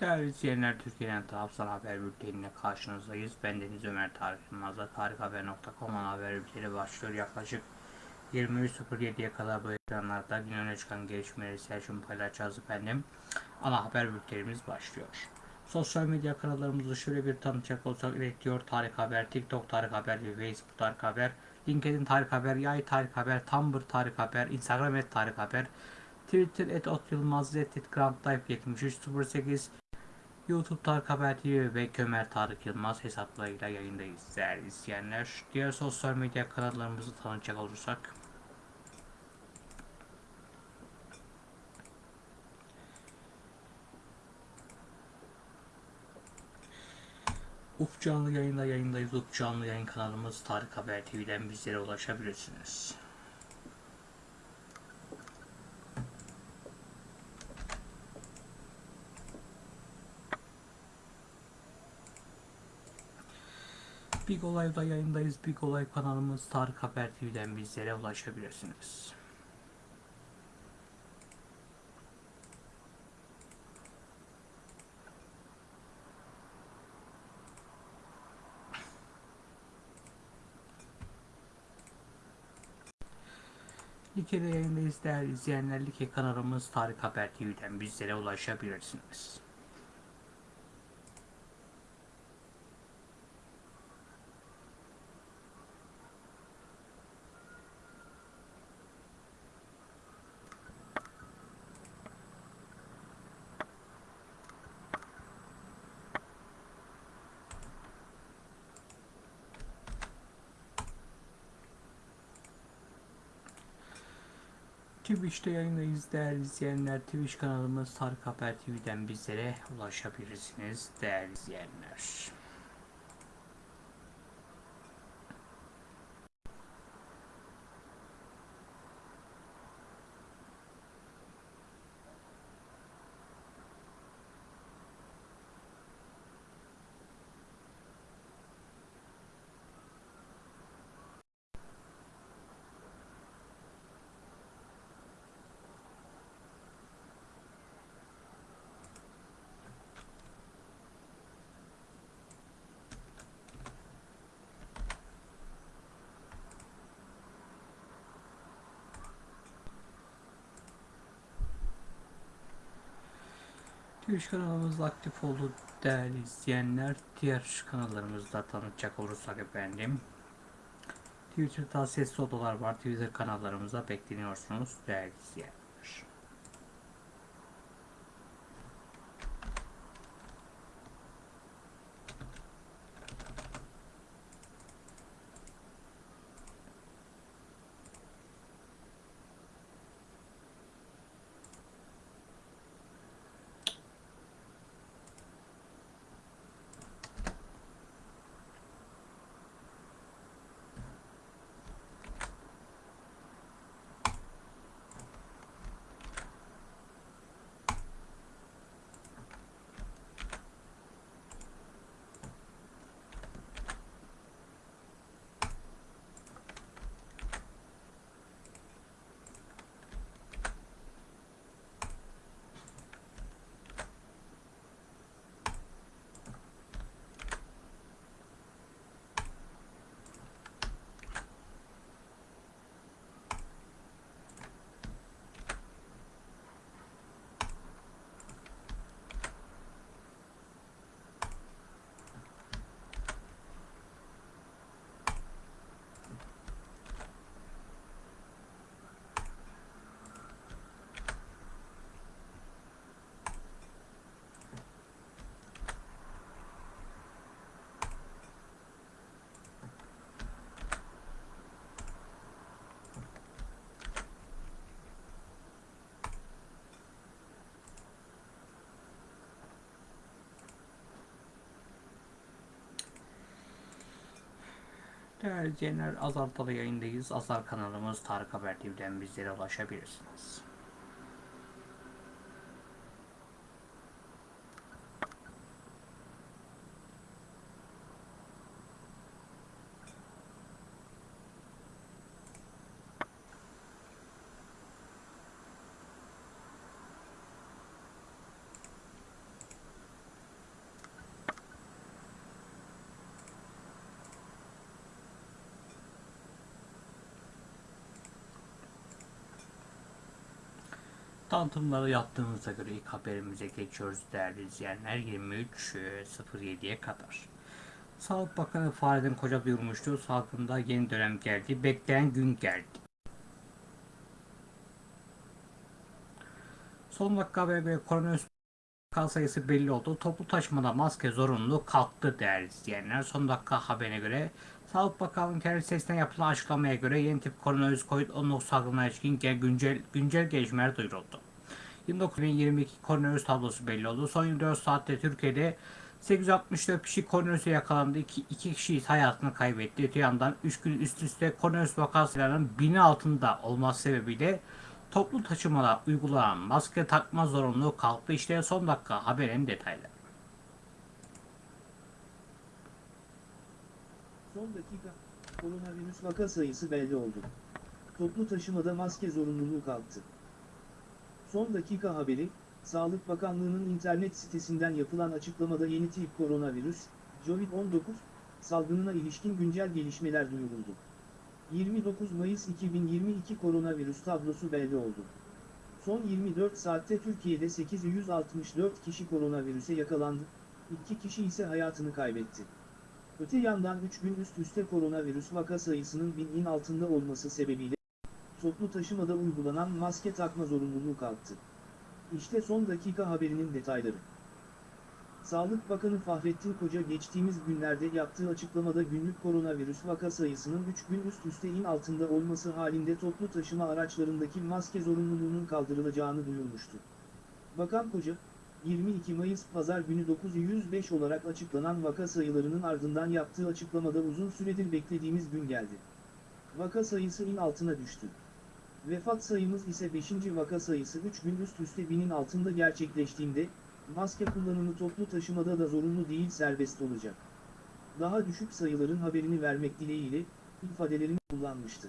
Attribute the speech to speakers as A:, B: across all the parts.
A: Değerli izleyenler, Türkiye'den tarafsız haber bülteniyle karşınızdayız. Ben Deniz Ömer Tarık Yılmaz'la tarikhaber.com'un haber bülteni başlıyor. Yaklaşık 23.07'ye kadar bu ekranlarda gün öne çıkan gelişmeleri Selçuk'un paylaşacağız efendim. Ana haber bültenimiz başlıyor. Sosyal medya kanallarımızı şöyle bir tanıtacak olsak iletiyor Tarık Haber, TikTok Tarık Haber Facebook Tarık Haber, LinkedIn Tarık Haber, Yay Tarık Haber, Tumblr Tarık Haber, Instagram et Tarık Haber, Twitter et Ot et Grand Life 7308, YouTube Tarık Haber TV ve Kömer Tarık Yılmaz hesaplarıyla yayındayız değerli izleyenler. Diğer sosyal medya kanallarımızı tanıtacak olursak Uf canlı yayında yayındayız. Uf canlı yayın kanalımız Tarık Haber TV'den bizlere ulaşabilirsiniz. Big Olay'da yayındayız. Big Olay kanalımız Tarık Haber TV'den bizlere ulaşabilirsiniz. Like'de yayındayız değerli izleyenler. Like kanalımız Tarık Haber TV'den bizlere ulaşabilirsiniz. Twitch'te yayındayız değerli izleyenler. Twitch kanalımız Tarık Haber TV'den bizlere ulaşabilirsiniz değerli izleyenler. Twitch kanalımız aktif oldu değerli izleyenler. Diğer kanallarımızda tanıtacak olursak efendim. Twitter'da sesli odalar var. Twitter kanallarımıza bekleniyorsunuz değerli izleyenler. Değerli izleyenler Azar'da da yayındayız. Azar kanalımız Tarık Haber TV'den bizlere ulaşabilirsiniz. Tanıtımları yaptığımıza göre ilk haberimize geçiyoruz değerli izleyenler 23.07'ye kadar. Sağlık Bakanı Fahrettin Koca duyurmuştu. Salgında yeni dönem geldi. Bekleyen gün geldi. Son dakika habere göre koronavirüs vaka sayısı belli oldu. Toplu taşımada maske zorunluluğu kalktı değerli izleyenler. Son dakika haberine göre Sağlık Bakanlığı'nın kendi sitesinden yapılan açıklamaya göre yeni tip koronavirüs COVID-19 salgınına ilişkin güncel, güncel gelişmeler duyuruldu. 29.022 koronavirüs tablosu belli oldu. Son 24 saatte Türkiye'de 864 kişi koronavirüse yakalandı. 2, 2 kişi hayatını kaybetti. Öte yandan 3 gün üst üste koronavirüs vakasının bini altında olması sebebiyle toplu taşımada uygulanan maske takma zorunluluğu kalktı. İşte son dakika haberin detayları.
B: Son dakika, koronavirüs vaka sayısı belli oldu. Toplu taşımada maske zorunluluğu kalktı. Son dakika haberi, Sağlık Bakanlığı'nın internet sitesinden yapılan açıklamada yeni tip koronavirüs, COVID-19, salgınına ilişkin güncel gelişmeler duyuruldu. 29 Mayıs 2022 koronavirüs tablosu belli oldu. Son 24 saatte Türkiye'de 864 kişi koronavirüse yakalandı, 2 kişi ise hayatını kaybetti. Öte yandan 3 gün üst üste koronavirüs vaka sayısının binin altında olması sebebiyle toplu taşımada uygulanan maske takma zorunluluğu kalktı. İşte son dakika haberinin detayları. Sağlık Bakanı Fahrettin Koca geçtiğimiz günlerde yaptığı açıklamada günlük koronavirüs vaka sayısının 3 gün üst üste in altında olması halinde toplu taşıma araçlarındaki maske zorunluluğunun kaldırılacağını duyurmuştu. Bakan Koca, 22 Mayıs Pazar günü 905 olarak açıklanan vaka sayılarının ardından yaptığı açıklamada uzun süredir beklediğimiz gün geldi. Vaka sayısı in altına düştü. Vefat sayımız ise 5. vaka sayısı 3 gün üst üste binin altında gerçekleştiğinde, maske kullanımı toplu taşımada da zorunlu değil serbest olacak. Daha düşük sayıların haberini vermek dileğiyle, ifadelerini kullanmıştı.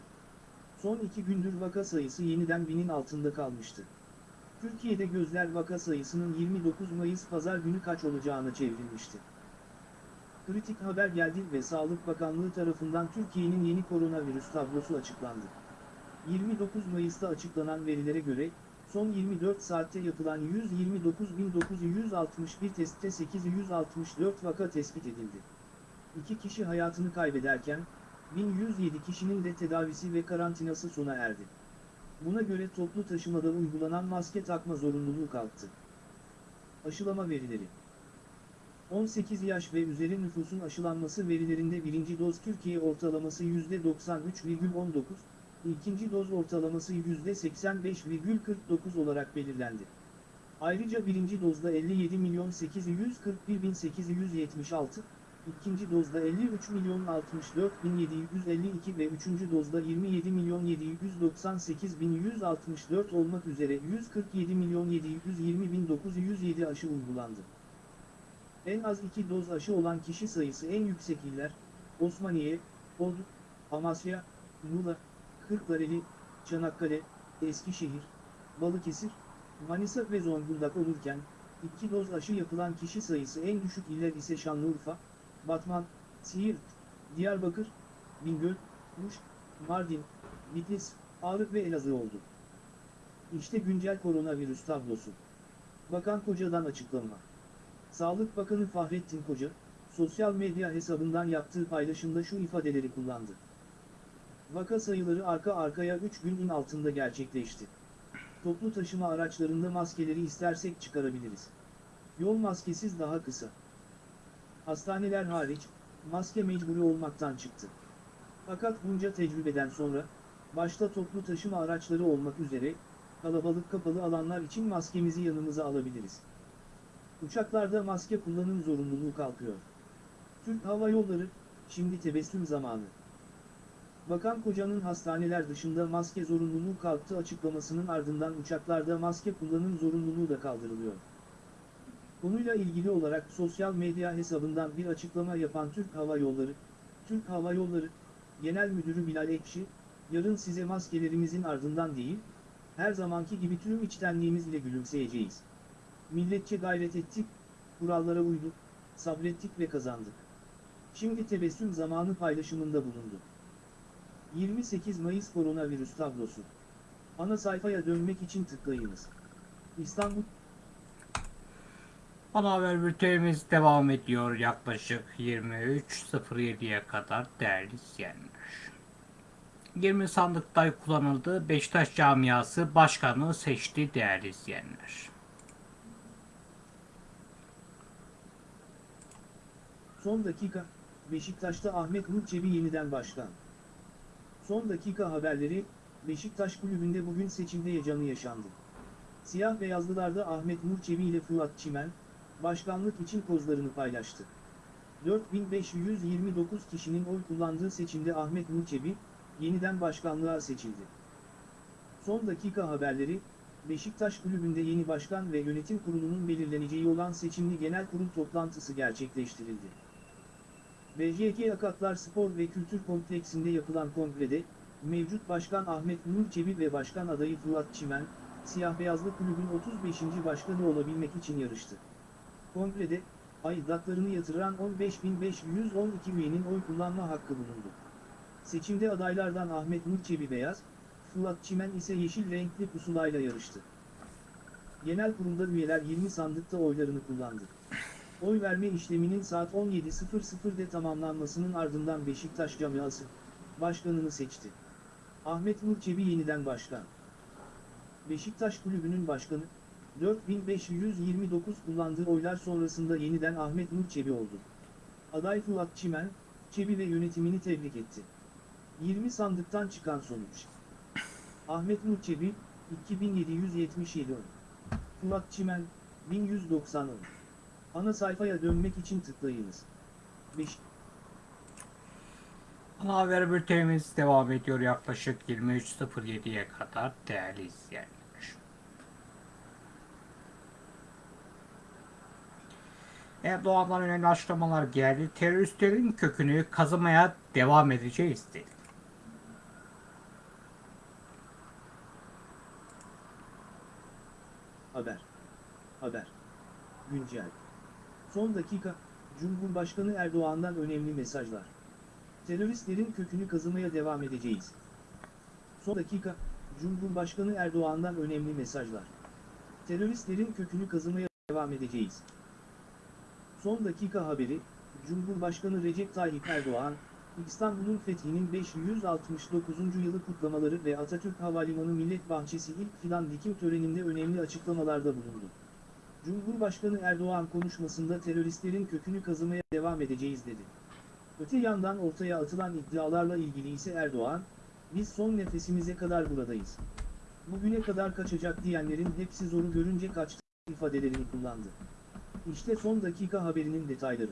B: Son iki gündür vaka sayısı yeniden binin altında kalmıştı. Türkiye'de gözler vaka sayısının 29 Mayıs pazar günü kaç olacağına çevrilmişti. Kritik haber geldi ve Sağlık Bakanlığı tarafından Türkiye'nin yeni koronavirüs tablosu açıklandı. 29 Mayıs'ta açıklanan verilere göre, son 24 saatte yapılan 129.961 testte 864 vaka tespit edildi. 2 kişi hayatını kaybederken, 1107 kişinin de tedavisi ve karantinası sona erdi. Buna göre toplu taşımada uygulanan maske takma zorunluluğu kalktı. Aşılama verileri 18 yaş ve üzeri nüfusun aşılanması verilerinde birinci doz Türkiye ortalaması %93,19, ikinci doz ortalaması %85,49 olarak belirlendi. Ayrıca birinci dozda 57.841.876, ikinci dozda 53.064.752 ve üçüncü dozda 27.798.164 olmak üzere 147.720.907 aşı uygulandı. En az iki doz aşı olan kişi sayısı en yüksek iller, Osmaniye, Ordu, Amasya, Muğla, Kırklareli, Çanakkale, Eskişehir, Balıkesir, Manisa ve Zonguldak olurken, iki doz aşı yapılan kişi sayısı en düşük iller ise Şanlıurfa, Batman, Siirt, Diyarbakır, Bingöl, Muş, Mardin, Bitlis, Ağrı ve Elazığ oldu. İşte güncel koronavirüs tablosu. Bakan Koca'dan açıklama. Sağlık Bakanı Fahrettin Koca, sosyal medya hesabından yaptığı paylaşımda şu ifadeleri kullandı. Vaka sayıları arka arkaya 3 günün altında gerçekleşti. Toplu taşıma araçlarında maskeleri istersek çıkarabiliriz. Yol maskesiz daha kısa. Hastaneler hariç, maske mecburi olmaktan çıktı. Fakat bunca tecrübeden sonra, başta toplu taşıma araçları olmak üzere, kalabalık kapalı alanlar için maskemizi yanımıza alabiliriz. Uçaklarda maske kullanım zorunluluğu kalkıyor. Türk Hava Yolları, şimdi tebessüm zamanı. Bakan Koca'nın hastaneler dışında maske zorunluluğu kalktı açıklamasının ardından uçaklarda maske kullanım zorunluluğu da kaldırılıyor. Konuyla ilgili olarak sosyal medya hesabından bir açıklama yapan Türk Hava Yolları, Türk Hava Yolları, Genel Müdürü Bilal Ekşi, yarın size maskelerimizin ardından değil, her zamanki gibi tüm içtenliğimizle gülümseyeceğiz. Milletçe gayret ettik, kurallara uyduk, sabrettik ve kazandık. Şimdi tebessüm zamanı paylaşımında bulundu. 28 Mayıs koronavirüs tablosu. Ana sayfaya dönmek için tıklayınız. İstanbul
A: Ana haber bültenimiz devam ediyor yaklaşık 23.07'ye kadar değerli izleyenler. 20 sandıkta kullanıldı. Beşiktaş camiası başkanı seçti değerli izleyenler.
B: Son dakika, Beşiktaş'ta Ahmet Nur Çebi yeniden başkan. Son dakika haberleri, Beşiktaş kulübünde bugün seçimde heyecanı yaşandı. Siyah beyazlılarda Ahmet Nur Çebi ile Fuat Çimen, başkanlık için kozlarını paylaştı. 4529 kişinin oy kullandığı seçimde Ahmet Nur Çebi, yeniden başkanlığa seçildi. Son dakika haberleri, Beşiktaş kulübünde yeni başkan ve yönetim kurulunun belirleneceği olan seçimli genel kurul toplantısı gerçekleştirildi. BJK Akatlar Spor ve Kültür Kompleksinde yapılan kongrede, mevcut başkan Ahmet Nur Çebi ve başkan adayı Fuat Çimen, Siyah Beyazlı Kulübün 35. başkanı olabilmek için yarıştı. Kongrede, aidatlarını yatıran 15.512 üyenin oy kullanma hakkı bulundu. Seçimde adaylardan Ahmet Nur Çebi beyaz, Fuat Çimen ise yeşil renkli pusulayla yarıştı. Genel kurulda üyeler 20 sandıkta oylarını kullandı. Oy verme işleminin saat 17.00'de tamamlanmasının ardından Beşiktaş camiası, başkanını seçti. Ahmet Nur Çebi yeniden başkan. Beşiktaş kulübünün başkanı, 4529 kullandığı oylar sonrasında yeniden Ahmet Nur Çebi oldu. Aday Fuat Çimen, Çebi ve yönetimini tebrik etti. 20 sandıktan çıkan sonuç. Ahmet Nur Çebi, 2777 oy. Fuat Çimen, 1190 oy. Ana sayfaya dönmek için tıklayınız. 5.
A: Ana haber bültenimiz devam ediyor yaklaşık 23.07'ye kadar değerli izleyenler. Erdoğan'dan önemli açıklamalar geldi. Teröristlerin kökünü kazımaya devam edeceğiz dedi.
B: Haber. Haber. Güncel. Son dakika, Cumhurbaşkanı Erdoğan'dan önemli mesajlar. Teröristlerin kökünü kazımaya devam edeceğiz. Son dakika, Cumhurbaşkanı Erdoğan'dan önemli mesajlar. Teröristlerin kökünü kazımaya devam edeceğiz. Son dakika haberi, Cumhurbaşkanı Recep Tayyip Erdoğan, İstanbul'un fethinin 569. yılı kutlamaları ve Atatürk Havalimanı Millet Bahçesi ilk fidan dikim töreninde önemli açıklamalarda bulundu. Cumhurbaşkanı Erdoğan konuşmasında teröristlerin kökünü kazımaya devam edeceğiz dedi. Öte yandan ortaya atılan iddialarla ilgili ise Erdoğan, biz son nefesimize kadar buradayız. Bugüne kadar kaçacak diyenlerin hepsi zoru görünce kaçtı ifadelerini kullandı. İşte son dakika haberinin detayları.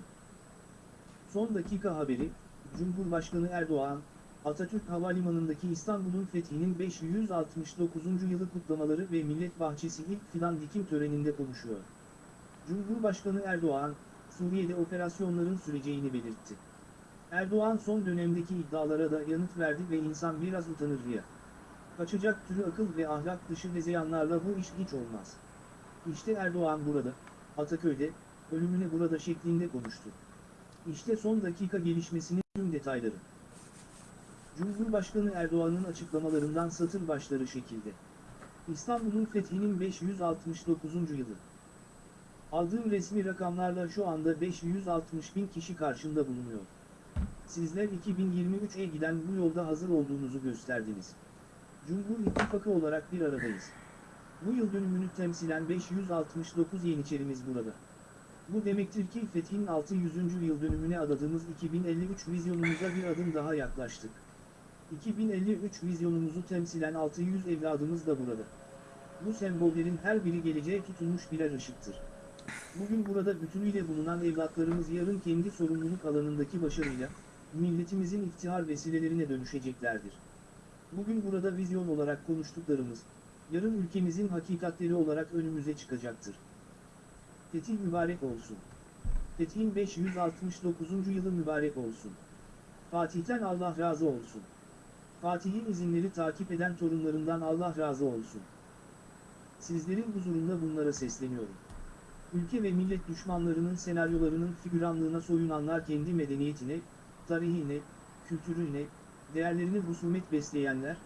B: Son dakika haberi, Cumhurbaşkanı Erdoğan, Atatürk Havalimanı'ndaki İstanbul'un fethinin 569. yılı kutlamaları ve Millet Bahçesi ilk fidan dikim töreninde konuşuyor. Cumhurbaşkanı Erdoğan, Suriye'de operasyonların süreceğini belirtti. Erdoğan son dönemdeki iddialara da yanıt verdi ve insan biraz utanır ya. Kaçacak türü akıl ve ahlak dışı hezeyanlarla bu iş hiç olmaz. İşte Erdoğan burada, Ataköy'de, ölümüne burada şeklinde konuştu. İşte son dakika gelişmesinin tüm detayları. Cumhurbaşkanı Erdoğan'ın açıklamalarından satır başları şekilde. İstanbul'un fethinin 569. yılı. Aldığım resmi rakamlarla şu anda 560 bin kişi karşında bulunuyor. Sizler 2023'e giden bu yolda hazır olduğunuzu gösterdiniz. Cumhur İttifakı olarak bir aradayız. Bu yıl dönümünü temsilen 569 Yeniçerimiz burada. Bu demektir ki Fethin 600. yıl dönümüne adadığımız 2053 vizyonumuza bir adım daha yaklaştık. 2053 vizyonumuzu temsilen 600 evladımız da burada. Bu sembollerin her biri geleceğe tutulmuş birer ışıktır. Bugün burada bütünüyle bulunan evlatlarımız yarın kendi sorumluluk alanındaki başarıyla, milletimizin iftihar vesilelerine dönüşeceklerdir. Bugün burada vizyon olarak konuştuklarımız, yarın ülkemizin hakikatleri olarak önümüze çıkacaktır. Fetih mübarek olsun. Fethin 569. yılı mübarek olsun. Fatih'ten Allah razı olsun. Fatih'in izinleri takip eden torunlarından Allah razı olsun. Sizlerin huzurunda bunlara sesleniyorum. Ülke ve millet düşmanlarının senaryolarının figüranlığına soyunanlar kendi medeniyetine, tarihine, kültürüne, değerlerine husumet besleyenler,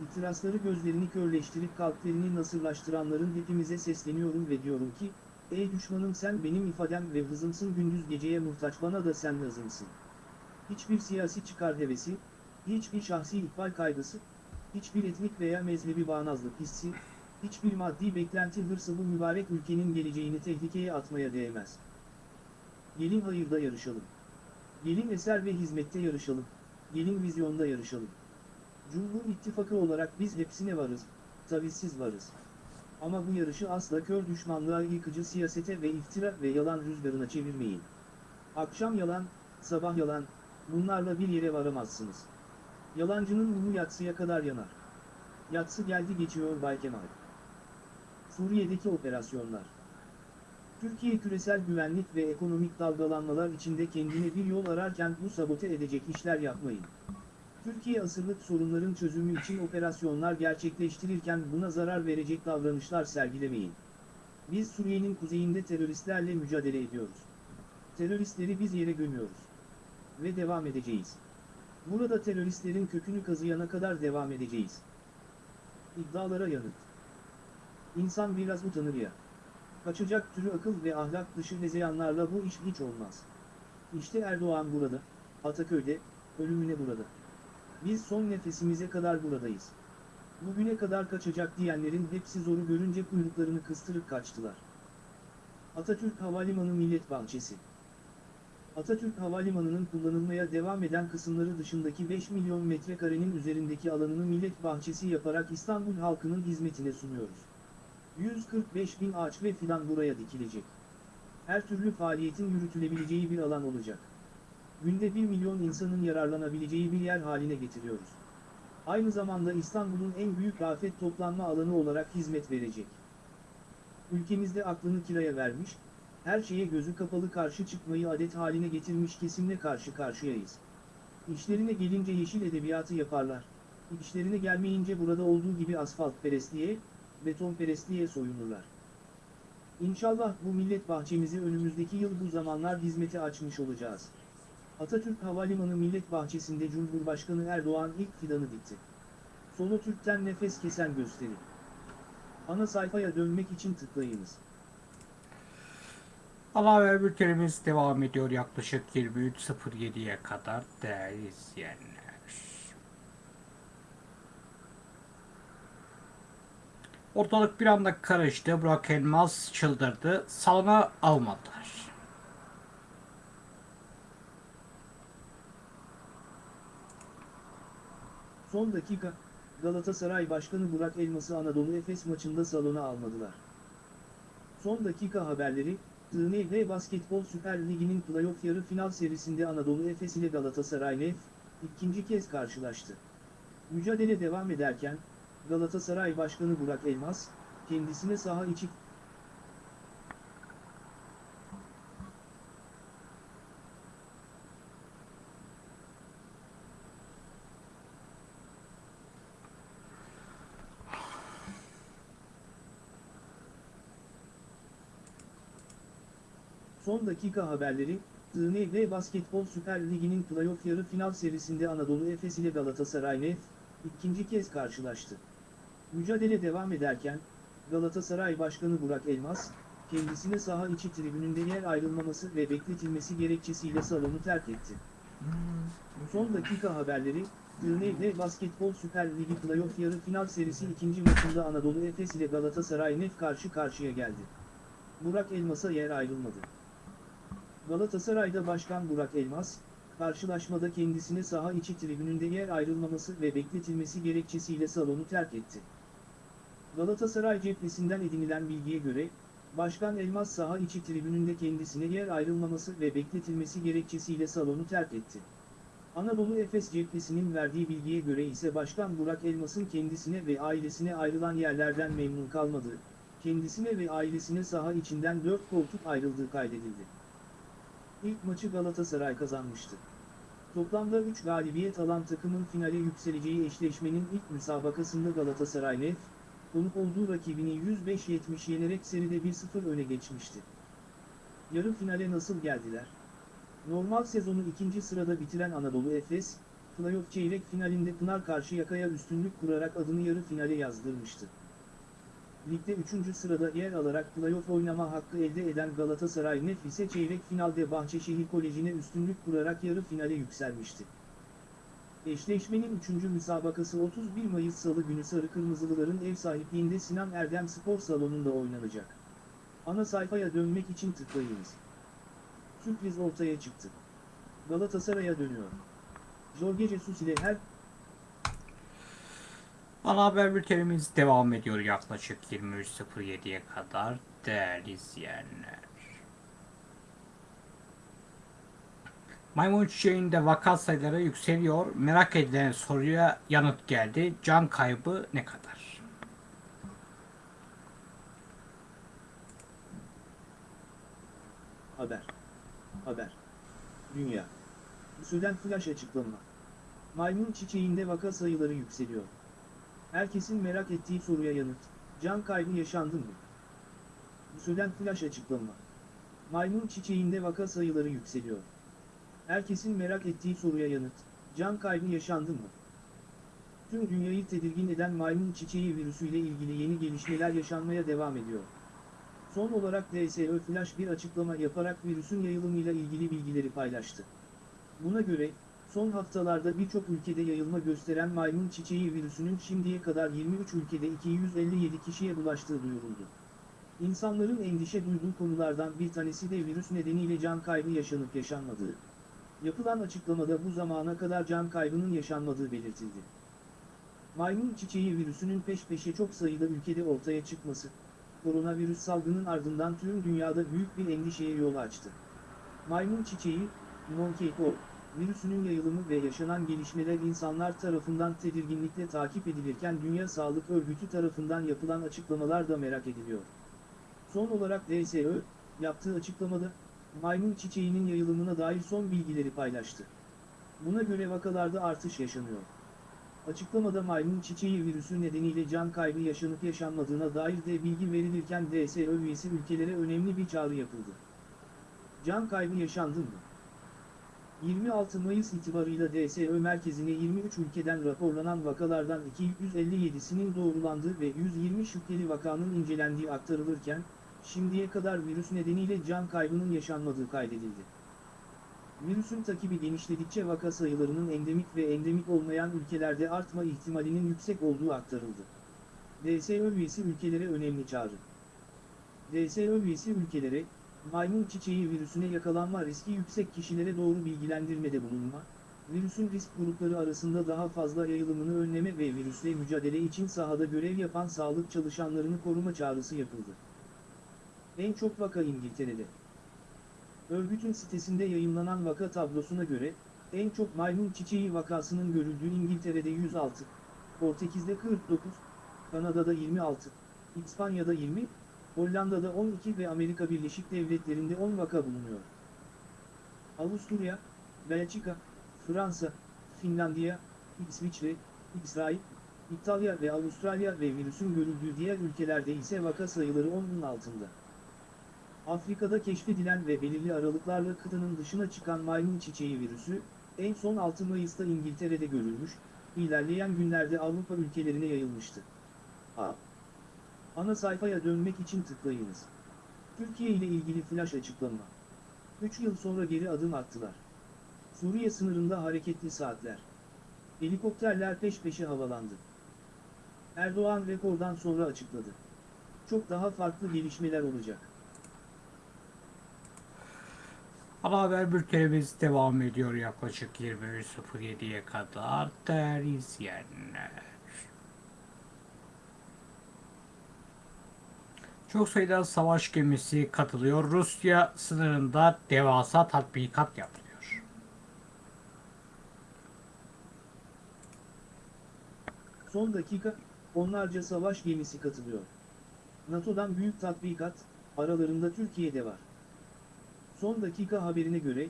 B: İtirazları gözlerini körleştirip kalplerini nasırlaştıranların hepimize sesleniyorum ve diyorum ki, Ey düşmanım sen benim ifadem ve hızımsın gündüz geceye muhtaç bana da sen hızımsın. Hiçbir siyasi çıkar hevesi, hiçbir şahsi ihbal kaygısı, hiçbir etnik veya mezhebi bağnazlık hissi, hiçbir maddi beklenti hırsı bu mübarek ülkenin geleceğini tehlikeye atmaya değmez. Gelin hayırda yarışalım. Gelin eser ve hizmette yarışalım. Gelin vizyonda yarışalım. Cumhur İttifakı olarak biz hepsine varız, tavizsiz varız. Ama bu yarışı asla kör düşmanlığa yıkıcı siyasete ve iftira ve yalan rüzgarına çevirmeyin. Akşam yalan, sabah yalan, bunlarla bir yere varamazsınız. Yalancının mumu yatsıya kadar yanar. Yatsı geldi geçiyor Bay Kemal. Suriye'deki operasyonlar. Türkiye küresel güvenlik ve ekonomik dalgalanmalar içinde kendine bir yol ararken bu sabote edecek işler yapmayın. Türkiye asırlık sorunların çözümü için operasyonlar gerçekleştirirken buna zarar verecek davranışlar sergilemeyin. Biz Suriye'nin kuzeyinde teröristlerle mücadele ediyoruz. Teröristleri biz yere gömüyoruz. Ve devam edeceğiz. Burada teröristlerin kökünü kazıyana kadar devam edeceğiz. İddialara yanıt. İnsan biraz utanır ya. Kaçacak türü akıl ve ahlak dışı hezeyanlarla bu iş hiç olmaz. İşte Erdoğan burada, Ataköy'de, ölümüne burada. Biz son nefesimize kadar buradayız. Bugüne kadar kaçacak diyenlerin hepsi zoru görünce kuyruklarını kıstırıp kaçtılar. Atatürk Havalimanı Millet Bahçesi Atatürk Havalimanı'nın kullanılmaya devam eden kısımları dışındaki 5 milyon metrekarenin üzerindeki alanını millet bahçesi yaparak İstanbul halkının hizmetine sunuyoruz. 145 bin ağaç ve fidan buraya dikilecek. Her türlü faaliyetin yürütülebileceği bir alan olacak. Günde 1 milyon insanın yararlanabileceği bir yer haline getiriyoruz. Aynı zamanda İstanbul'un en büyük afet toplanma alanı olarak hizmet verecek. Ülkemizde aklını kiraya vermiş, her şeye gözü kapalı karşı çıkmayı adet haline getirmiş kesimle karşı karşıyayız. İşlerine gelince yeşil edebiyatı yaparlar. İşlerine gelmeyince burada olduğu gibi asfalt perestliğe, beton perestliğe soyunurlar. İnşallah bu millet bahçemizi önümüzdeki yıl bu zamanlar hizmete açmış olacağız. Atatürk Havalimanı Millet Bahçesi'nde Cumhurbaşkanı Erdoğan ilk fidanı dikti. Sonu Türk'ten nefes kesen gösteri. Ana sayfaya dönmek için tıklayınız.
A: Haber bültenimiz devam ediyor yaklaşık 23.07'ye kadar değerli izleyenler. Ortalık bir anda karıştı. Burak Elmas çıldırdı. Salona almadılar.
B: Son dakika, Galatasaray Başkanı Burak Elmas'ı Anadolu Efes maçında salona almadılar. Son dakika haberleri, TNV Basketbol Süper Ligi'nin playoff yarı final serisinde Anadolu Efes ile Galatasaray Nef, ikinci kez karşılaştı. Mücadele devam ederken, Galatasaray Başkanı Burak Elmas, kendisine saha içi Son dakika haberleri, TNV Basketbol Süper Ligi'nin playoff yarı final serisinde Anadolu Efes ile Galatasaray Nef, ikinci kez karşılaştı. Mücadele devam ederken, Galatasaray Başkanı Burak Elmas, kendisine saha içi tribününde yer ayrılmaması ve bekletilmesi gerekçesiyle salonu terk etti. Son dakika haberleri, TNV Basketbol Süper Ligi playoff yarı final serisi ikinci maçında Anadolu Efes ile Galatasaray Nef karşı karşıya geldi. Burak Elmas'a yer ayrılmadı. Galatasaray'da Başkan Burak Elmas, karşılaşmada kendisine saha içi tribününde yer ayrılmaması ve bekletilmesi gerekçesiyle salonu terk etti. Galatasaray cephesinden edinilen bilgiye göre, Başkan Elmas saha içi tribününde kendisine yer ayrılmaması ve bekletilmesi gerekçesiyle salonu terk etti. Anadolu Efes cephesinin verdiği bilgiye göre ise Başkan Burak Elmas'ın kendisine ve ailesine ayrılan yerlerden memnun kalmadığı, kendisine ve ailesine saha içinden 4 koltuk ayrıldığı kaydedildi. İlk maçı Galatasaray kazanmıştı. Toplamda 3 galibiyet alan takımın finale yükseleceği eşleşmenin ilk müsabakasında Galatasaray konuk olduğu rakibini 105-70 yenerek seride 1-0 öne geçmişti. Yarı finale nasıl geldiler? Normal sezonu ikinci sırada bitiren Anadolu Efes, playoff çeyrek finalinde Pınar Karşıyaka'ya üstünlük kurarak adını yarı finale yazdırmıştı. Ligde 3. sırada yer alarak playoff oynama hakkı elde eden Galatasaray Nefis'e çeyrek finalde Bahçeşehir Koleji'ne üstünlük kurarak yarı finale yükselmişti. Eşleşmenin 3. müsabakası 31 Mayıs Salı günü Sarı Kırmızılıların ev sahipliğinde Sinan Erdem Spor Salonu'nda oynanacak. Ana sayfaya dönmek için tıklayınız. Sürpriz ortaya çıktı. Galatasaray'a dönüyor. Jorge Jesus ile her
A: Ana haber bültenimiz devam ediyor yaklaşık 23.07'ye kadar değerli izleyenler. Maymun çiçeğinde vaka sayıları yükseliyor. Merak edilen soruya yanıt geldi. Can kaybı ne kadar?
B: haber. Haber. Dünya. Sudan flash açıklama. Maymun çiçeğinde vaka sayıları yükseliyor. Herkesin merak ettiği soruya yanıt. Can kaybı yaşandı mı? Sudan flash açıklama. Maymun çiçeğinde vaka sayıları yükseliyor. Herkesin merak ettiği soruya yanıt. Can kaybı yaşandı mı? Tüm dünyayı tedirgin eden maymun çiçeği virüsüyle ilgili yeni gelişmeler yaşanmaya devam ediyor. Son olarak DSÖ Flash bir açıklama yaparak virüsün yayılımıyla ilgili bilgileri paylaştı. Buna göre, son haftalarda birçok ülkede yayılma gösteren maymun çiçeği virüsünün şimdiye kadar 23 ülkede 257 kişiye bulaştığı duyuruldu. İnsanların endişe duyduğu konulardan bir tanesi de virüs nedeniyle can kaybı yaşanıp yaşanmadığı. Yapılan açıklamada bu zamana kadar can kaybının yaşanmadığı belirtildi. Maymun çiçeği virüsünün peş peşe çok sayıda ülkede ortaya çıkması, koronavirüs salgının ardından tüm dünyada büyük bir endişeye yol açtı. Maymun çiçeği, monkeypox, virüsünün yayılımı ve yaşanan gelişmeler insanlar tarafından tedirginlikle takip edilirken Dünya Sağlık Örgütü tarafından yapılan açıklamalar da merak ediliyor. Son olarak DSÖ, yaptığı açıklamada, maymun çiçeğinin yayılımına dair son bilgileri paylaştı. Buna göre vakalarda artış yaşanıyor. Açıklamada maymun çiçeği virüsü nedeniyle can kaybı yaşanıp yaşanmadığına dair de bilgi verilirken DSÖ üyesi ülkelere önemli bir çağrı yapıldı. Can kaybı yaşandı mı? 26 Mayıs itibarıyla DSÖ merkezine 23 ülkeden raporlanan vakalardan 257'sinin doğrulandığı ve 120 şüpheli vakanın incelendiği aktarılırken, şimdiye kadar virüs nedeniyle can kaybının yaşanmadığı kaydedildi. Virüsün takibi genişledikçe vaka sayılarının endemik ve endemik olmayan ülkelerde artma ihtimalinin yüksek olduğu aktarıldı. DSÖ üyesi ülkelere önemli çağrı. DSÖ üyesi ülkelere, maymun çiçeği virüsüne yakalanma riski yüksek kişilere doğru bilgilendirmede bulunma, virüsün risk grupları arasında daha fazla yayılımını önleme ve virüsle mücadele için sahada görev yapan sağlık çalışanlarını koruma çağrısı yapıldı. En çok vaka İngiltere'de. Örgütün sitesinde yayınlanan vaka tablosuna göre, en çok maymun çiçeği vakasının görüldüğü İngiltere'de 106, Portekiz'de 49, Kanada'da 26, İspanya'da 20, Hollanda'da 12 ve Amerika Birleşik Devletleri'nde 10 vaka bulunuyor. Avusturya, Belçika, Fransa, Finlandiya, İsviçre, İsrail, İtalya ve Avustralya ve virüsün görüldüğü diğer ülkelerde ise vaka sayıları 10'un altında. Afrika'da keşfedilen ve belirli aralıklarla kıtanın dışına çıkan maymun çiçeği virüsü, en son 6 Mayıs'ta İngiltere'de görülmüş, ilerleyen günlerde Avrupa ülkelerine yayılmıştı. A. Ana sayfaya dönmek için tıklayınız. Türkiye ile ilgili flash açıklama. 3 yıl sonra geri adım attılar. Suriye sınırında hareketli saatler. Helikopterler peş peşe havalandı. Erdoğan rekordan sonra açıkladı. Çok daha farklı gelişmeler olacak.
A: Ana haber bültenimiz devam ediyor yaklaşık 23.07'ye kadar değerli izleyenler. Çok sayıda savaş gemisi katılıyor. Rusya sınırında devasa tatbikat yapılıyor.
B: Son dakika, onlarca savaş gemisi katılıyor. NATO'dan büyük tatbikat, aralarında Türkiye'de var. Son dakika haberine göre,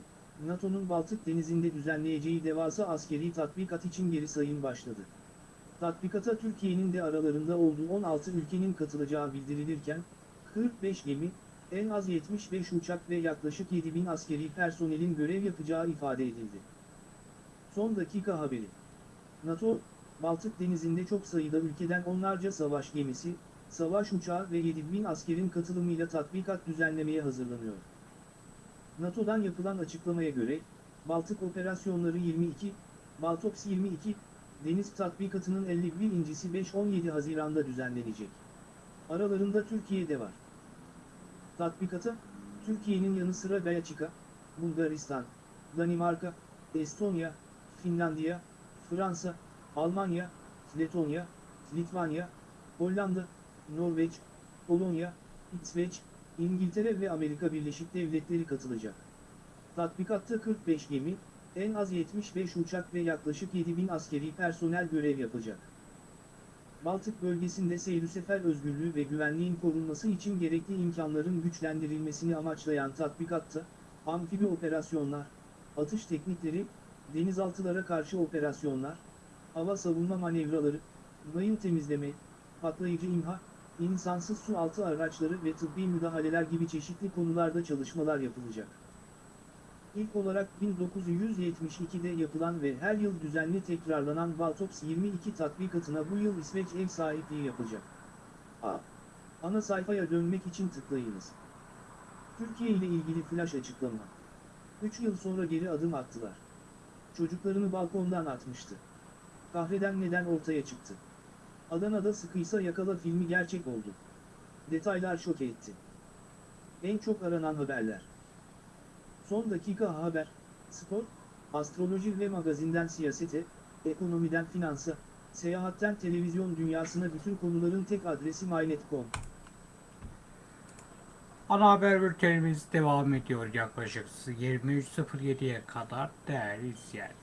B: NATO'nun Baltık Denizi'nde düzenleyeceği devasa askeri tatbikat için geri sayım başladı. Tatbikata Türkiye'nin de aralarında olduğu 16 ülkenin katılacağı bildirilirken, 45 gemi, en az 75 uçak ve yaklaşık 7000 askeri personelin görev yapacağı ifade edildi. Son dakika haberi. NATO, Baltık Denizi'nde çok sayıda ülkeden onlarca savaş gemisi, savaş uçağı ve 7000 askerin katılımıyla tatbikat düzenlemeye hazırlanıyor. NATO'dan yapılan açıklamaya göre, Baltık Operasyonları 22, Baltops 22, deniz tatbikatının 51.si 5-17 Haziran'da düzenlenecek. Aralarında Türkiye de var. Tatbikata, Türkiye'nin yanı sıra Belçika, Bulgaristan, Danimarka, Estonya, Finlandiya, Fransa, Almanya, Letonya, Litvanya, Hollanda, Norveç, Polonya, İsveç, İngiltere ve Amerika Birleşik Devletleri katılacak. Tatbikatta 45 gemi, en az 75 uçak ve yaklaşık 7000 askeri personel görev yapacak. Baltık bölgesinde seyir sefer özgürlüğü ve güvenliğin korunması için gerekli imkanların güçlendirilmesini amaçlayan tatbikatta, amfibi operasyonlar, atış teknikleri, denizaltılara karşı operasyonlar, hava savunma manevraları, mayın temizleme, patlayıcı imha, insansız su altı araçları ve tıbbi müdahaleler gibi çeşitli konularda çalışmalar yapılacak. İlk olarak 1972'de yapılan ve her yıl düzenli tekrarlanan Baltops 22 tatbikatına bu yıl İsveç ev sahipliği yapacak. A. Ana sayfaya dönmek için tıklayınız. Türkiye ile ilgili flash açıklama. 3 yıl sonra geri adım attılar. Çocuklarını balkondan atmıştı. Kahreden neden ortaya çıktı. Adana'da sıkıysa yakala filmi gerçek oldu. Detaylar şok etti. En çok aranan haberler. Son dakika haber, spor, astroloji ve magazinden siyasete, ekonomiden finansa, seyahatten televizyon dünyasına bütün konuların tek adresi mynet.com.
A: Ana haber bültenimiz devam ediyor yaklaşık 23.07'ye kadar değerli izleyenler.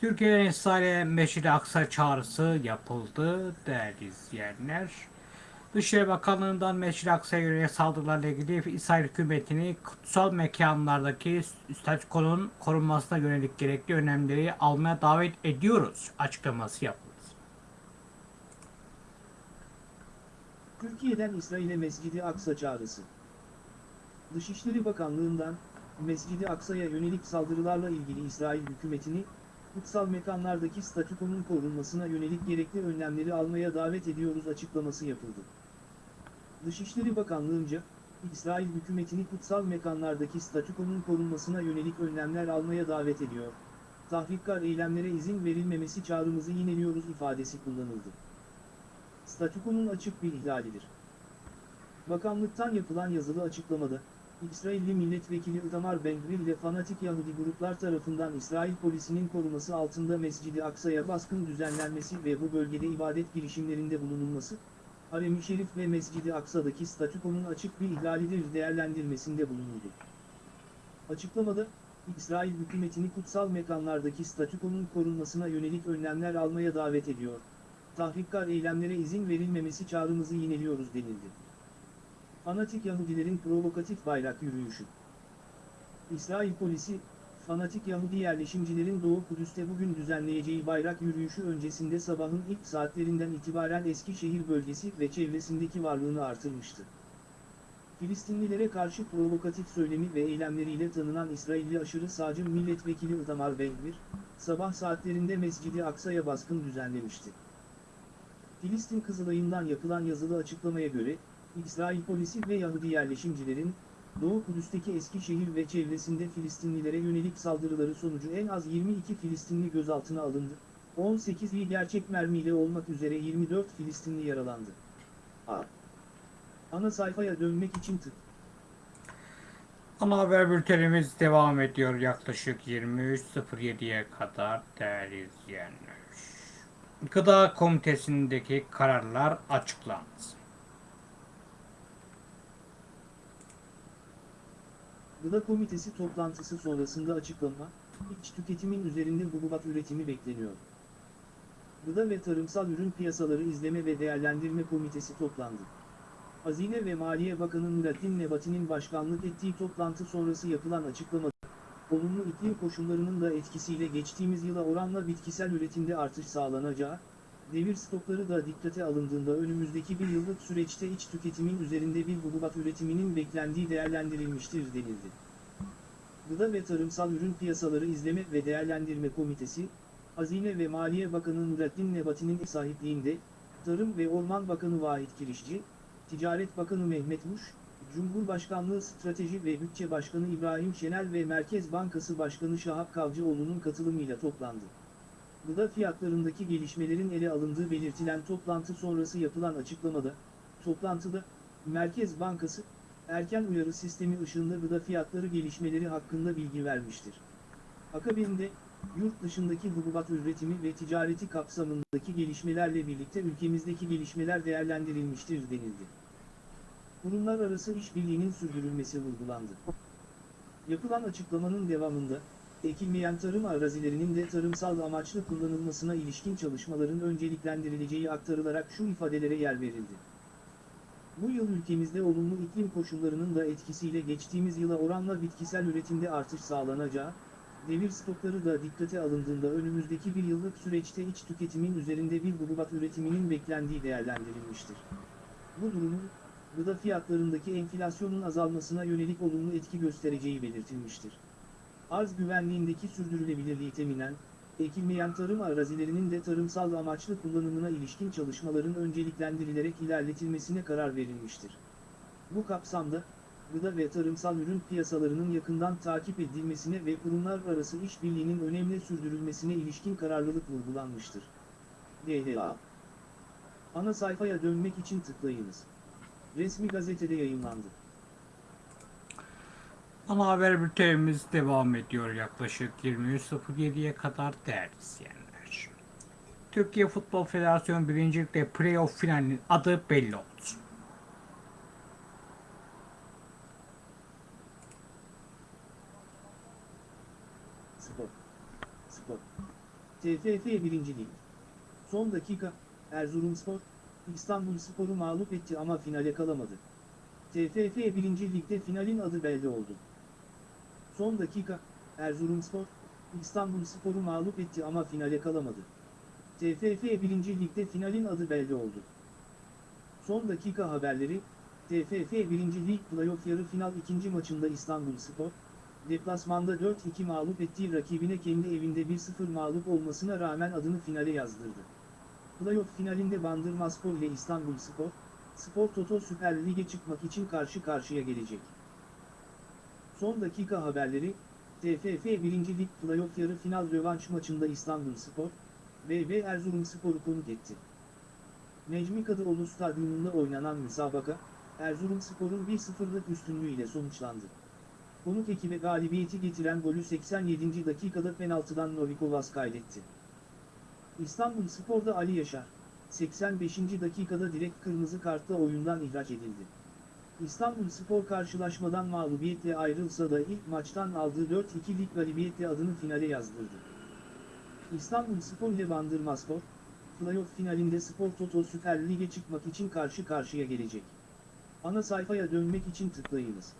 A: Türkiye'den İsrail'e Mescid-i Aksa çağrısı yapıldı değerli izleyenler. Dışişleri Bakanlığı'ndan Aksa'ya yönelik saldırılarla ilgili İsrail hükümetini kutsal mekanlardaki statükonun korunmasına yönelik gerekli önlemleri almaya davet ediyoruz açıklaması yapıldı.
B: Türkiye'den İsrail'e Mescid-i Aksa çağrısı. Dışişleri Bakanlığı'ndan, Mescid-i Aksa'ya yönelik saldırılarla ilgili İsrail hükümetini, kutsal mekanlardaki statükonun korunmasına yönelik gerekli önlemleri almaya davet ediyoruz açıklaması yapıldı. Dışişleri Bakanlığı'nca, İsrail hükümetini kutsal mekanlardaki statükonun korunmasına yönelik önlemler almaya davet ediyor. Tahrikkar eylemlere izin verilmemesi çağrımızı yineliyoruz ifadesi kullanıldı. Statükonun açık bir ihlalidir. Bakanlıktan yapılan yazılı açıklamada, İsrailli milletvekili Itamar Ben-Gvir ile fanatik Yahudi gruplar tarafından İsrail polisinin koruması altında Mescid-i Aksa'ya baskın düzenlenmesi ve bu bölgede ibadet girişimlerinde bulunulması, Harem-i Şerif ve Mescid-i Aksa'daki statükonun açık bir ihlalidir değerlendirmesinde bulunuldu. Açıklamada, İsrail hükümetini kutsal mekanlardaki statükonun korunmasına yönelik önlemler almaya davet ediyor. Tahrikkar eylemlere izin verilmemesi çağrımızı yineliyoruz denildi. Fanatik Yahudilerin provokatif bayrak yürüyüşü. İsrail polisi, fanatik Yahudi yerleşimcilerin Doğu Kudüs'te bugün düzenleyeceği bayrak yürüyüşü öncesinde sabahın ilk saatlerinden itibaren Eskişehir bölgesi ve çevresindeki varlığını artırmıştı. Filistinlilere karşı provokatif söylemi ve eylemleriyle tanınan İsrailli aşırı sağcı milletvekili Itamar Ben-Gvir, sabah saatlerinde Mescid-i Aksa'ya baskın düzenlemişti. Filistin Kızılay'ından yapılan yazılı açıklamaya göre, İsrail polisi ve Yahudi yerleşimcilerin, Doğu Kudüs'teki Eskişehir ve çevresinde Filistinlilere yönelik saldırıları sonucu en az 22 Filistinli gözaltına alındı, 18'i gerçek mermiyle olmak üzere 24 Filistinli yaralandı. A. Ana sayfaya dönmek için tık.
A: Ana haber bültenimiz devam ediyor yaklaşık 23.07'ye kadar değerli izleyenler. Gıda Komitesi'ndeki kararlar açıklandı.
B: Gıda Komitesi toplantısı sonrasında açıklama, iç tüketimin üzerinde hububat üretimi bekleniyor. Gıda ve Tarımsal Ürün Piyasaları İzleme ve Değerlendirme Komitesi toplandı. Hazine ve Maliye Bakanı Nurattin Nebati'nin başkanlık ettiği toplantı sonrası yapılan açıklamada, olumlu iklim koşullarının da etkisiyle geçtiğimiz yıla oranla bitkisel üretimde artış sağlanacağı, devir stokları da dikkate alındığında önümüzdeki bir yıllık süreçte iç tüketimin üzerinde bir hububat üretiminin beklendiği değerlendirilmiştir denildi. Gıda ve Tarımsal Ürün Piyasaları İzleme ve Değerlendirme Komitesi, Hazine ve Maliye Bakanı Nurettin Nebati'nin sahipliğinde, Tarım ve Orman Bakanı Vahit Kirişçi, Ticaret Bakanı Mehmet Muş, Cumhurbaşkanlığı Strateji ve Bütçe Başkanı İbrahim Şenel ve Merkez Bankası Başkanı Şahap Kavcıoğlu'nun katılımıyla toplandı. Gıda fiyatlarındaki gelişmelerin ele alındığı belirtilen toplantı sonrası yapılan açıklamada, toplantıda, Merkez Bankası, erken uyarı sistemi ışığında gıda fiyatları gelişmeleri hakkında bilgi vermiştir. Akabinde, yurt dışındaki hububat üretimi ve ticareti kapsamındaki gelişmelerle birlikte ülkemizdeki gelişmeler değerlendirilmiştir denildi. Kurumlar arası işbirliğinin sürdürülmesi vurgulandı. Yapılan açıklamanın devamında, ekilmeyen tarım arazilerinin de tarımsal amaçlı kullanılmasına ilişkin çalışmaların önceliklendirileceği aktarılarak şu ifadelere yer verildi. Bu yıl ülkemizde olumlu iklim koşullarının da etkisiyle geçtiğimiz yıla oranla bitkisel üretimde artış sağlanacağı, devir stokları da dikkate alındığında önümüzdeki bir yıllık süreçte iç tüketimin üzerinde bir hububat üretiminin beklendiği değerlendirilmiştir. Bu durumun, gıda fiyatlarındaki enflasyonun azalmasına yönelik olumlu etki göstereceği belirtilmiştir. Arz güvenliğindeki sürdürülebilirliği teminen, ekilmeyen tarım arazilerinin de tarımsal amaçlı kullanımına ilişkin çalışmaların önceliklendirilerek ilerletilmesine karar verilmiştir. Bu kapsamda, gıda ve tarımsal ürün piyasalarının yakından takip edilmesine ve kurumlar arası işbirliğinin önemli sürdürülmesine ilişkin kararlılık vurgulanmıştır. DHA Ana sayfaya dönmek için tıklayınız. Resmi gazetede yayınlandı.
A: Ana haber bültenimiz devam ediyor yaklaşık 23.07'ye kadar değerli izleyenler. Türkiye Futbol Federasyonu 1. Lig'de playoff finalinin adı belli oldu.
B: Spor. Spor. TFF 1. Lig. Son dakika, Erzurumspor, İstanbul Spor'u mağlup etti ama finale kalamadı. TFF 1. Lig'de finalin adı belli oldu. Son dakika, Erzurumspor, İstanbul Spor'u mağlup etti ama finale kalamadı. TFF 1. Lig'de finalin adı belli oldu. Son dakika haberleri, TFF 1. Lig Playoff yarı final ikinci maçında İstanbul Spor, deplasmanda 4-2 mağlup ettiği rakibine kendi evinde 1-0 mağlup olmasına rağmen adını finale yazdırdı. Playoff finalinde Bandırmaspor ile İstanbulspor, Spor Toto Süper Lig'e çıkmak için karşı karşıya gelecek. Son dakika haberleri, TFF 1. Lig Playoff yarı final rövanş maçında İstanbulspor, BB Erzurumspor'u konuk etti. Necmi Kadıoğlu Stadyumunda oynanan müsabaka, Erzurumspor'un 1-0'lık üstünlüğüyle sonuçlandı. Konuk ekibe galibiyeti getiren golü 87. dakikada penaltıdan Novikovas kaydetti. İstanbul Spor'da Ali Yaşar, 85. dakikada direkt kırmızı kartla oyundan ihraç edildi. İstanbul Spor karşılaşmadan mağlubiyetle ayrılsa da ilk maçtan aldığı 4-2'lik galibiyetle adını finale yazdırdı. İstanbul Spor ile Bandırmaspor, playoff finalinde Spor Toto Süper Lig'e çıkmak için karşı karşıya gelecek. Ana sayfaya dönmek için tıklayınız.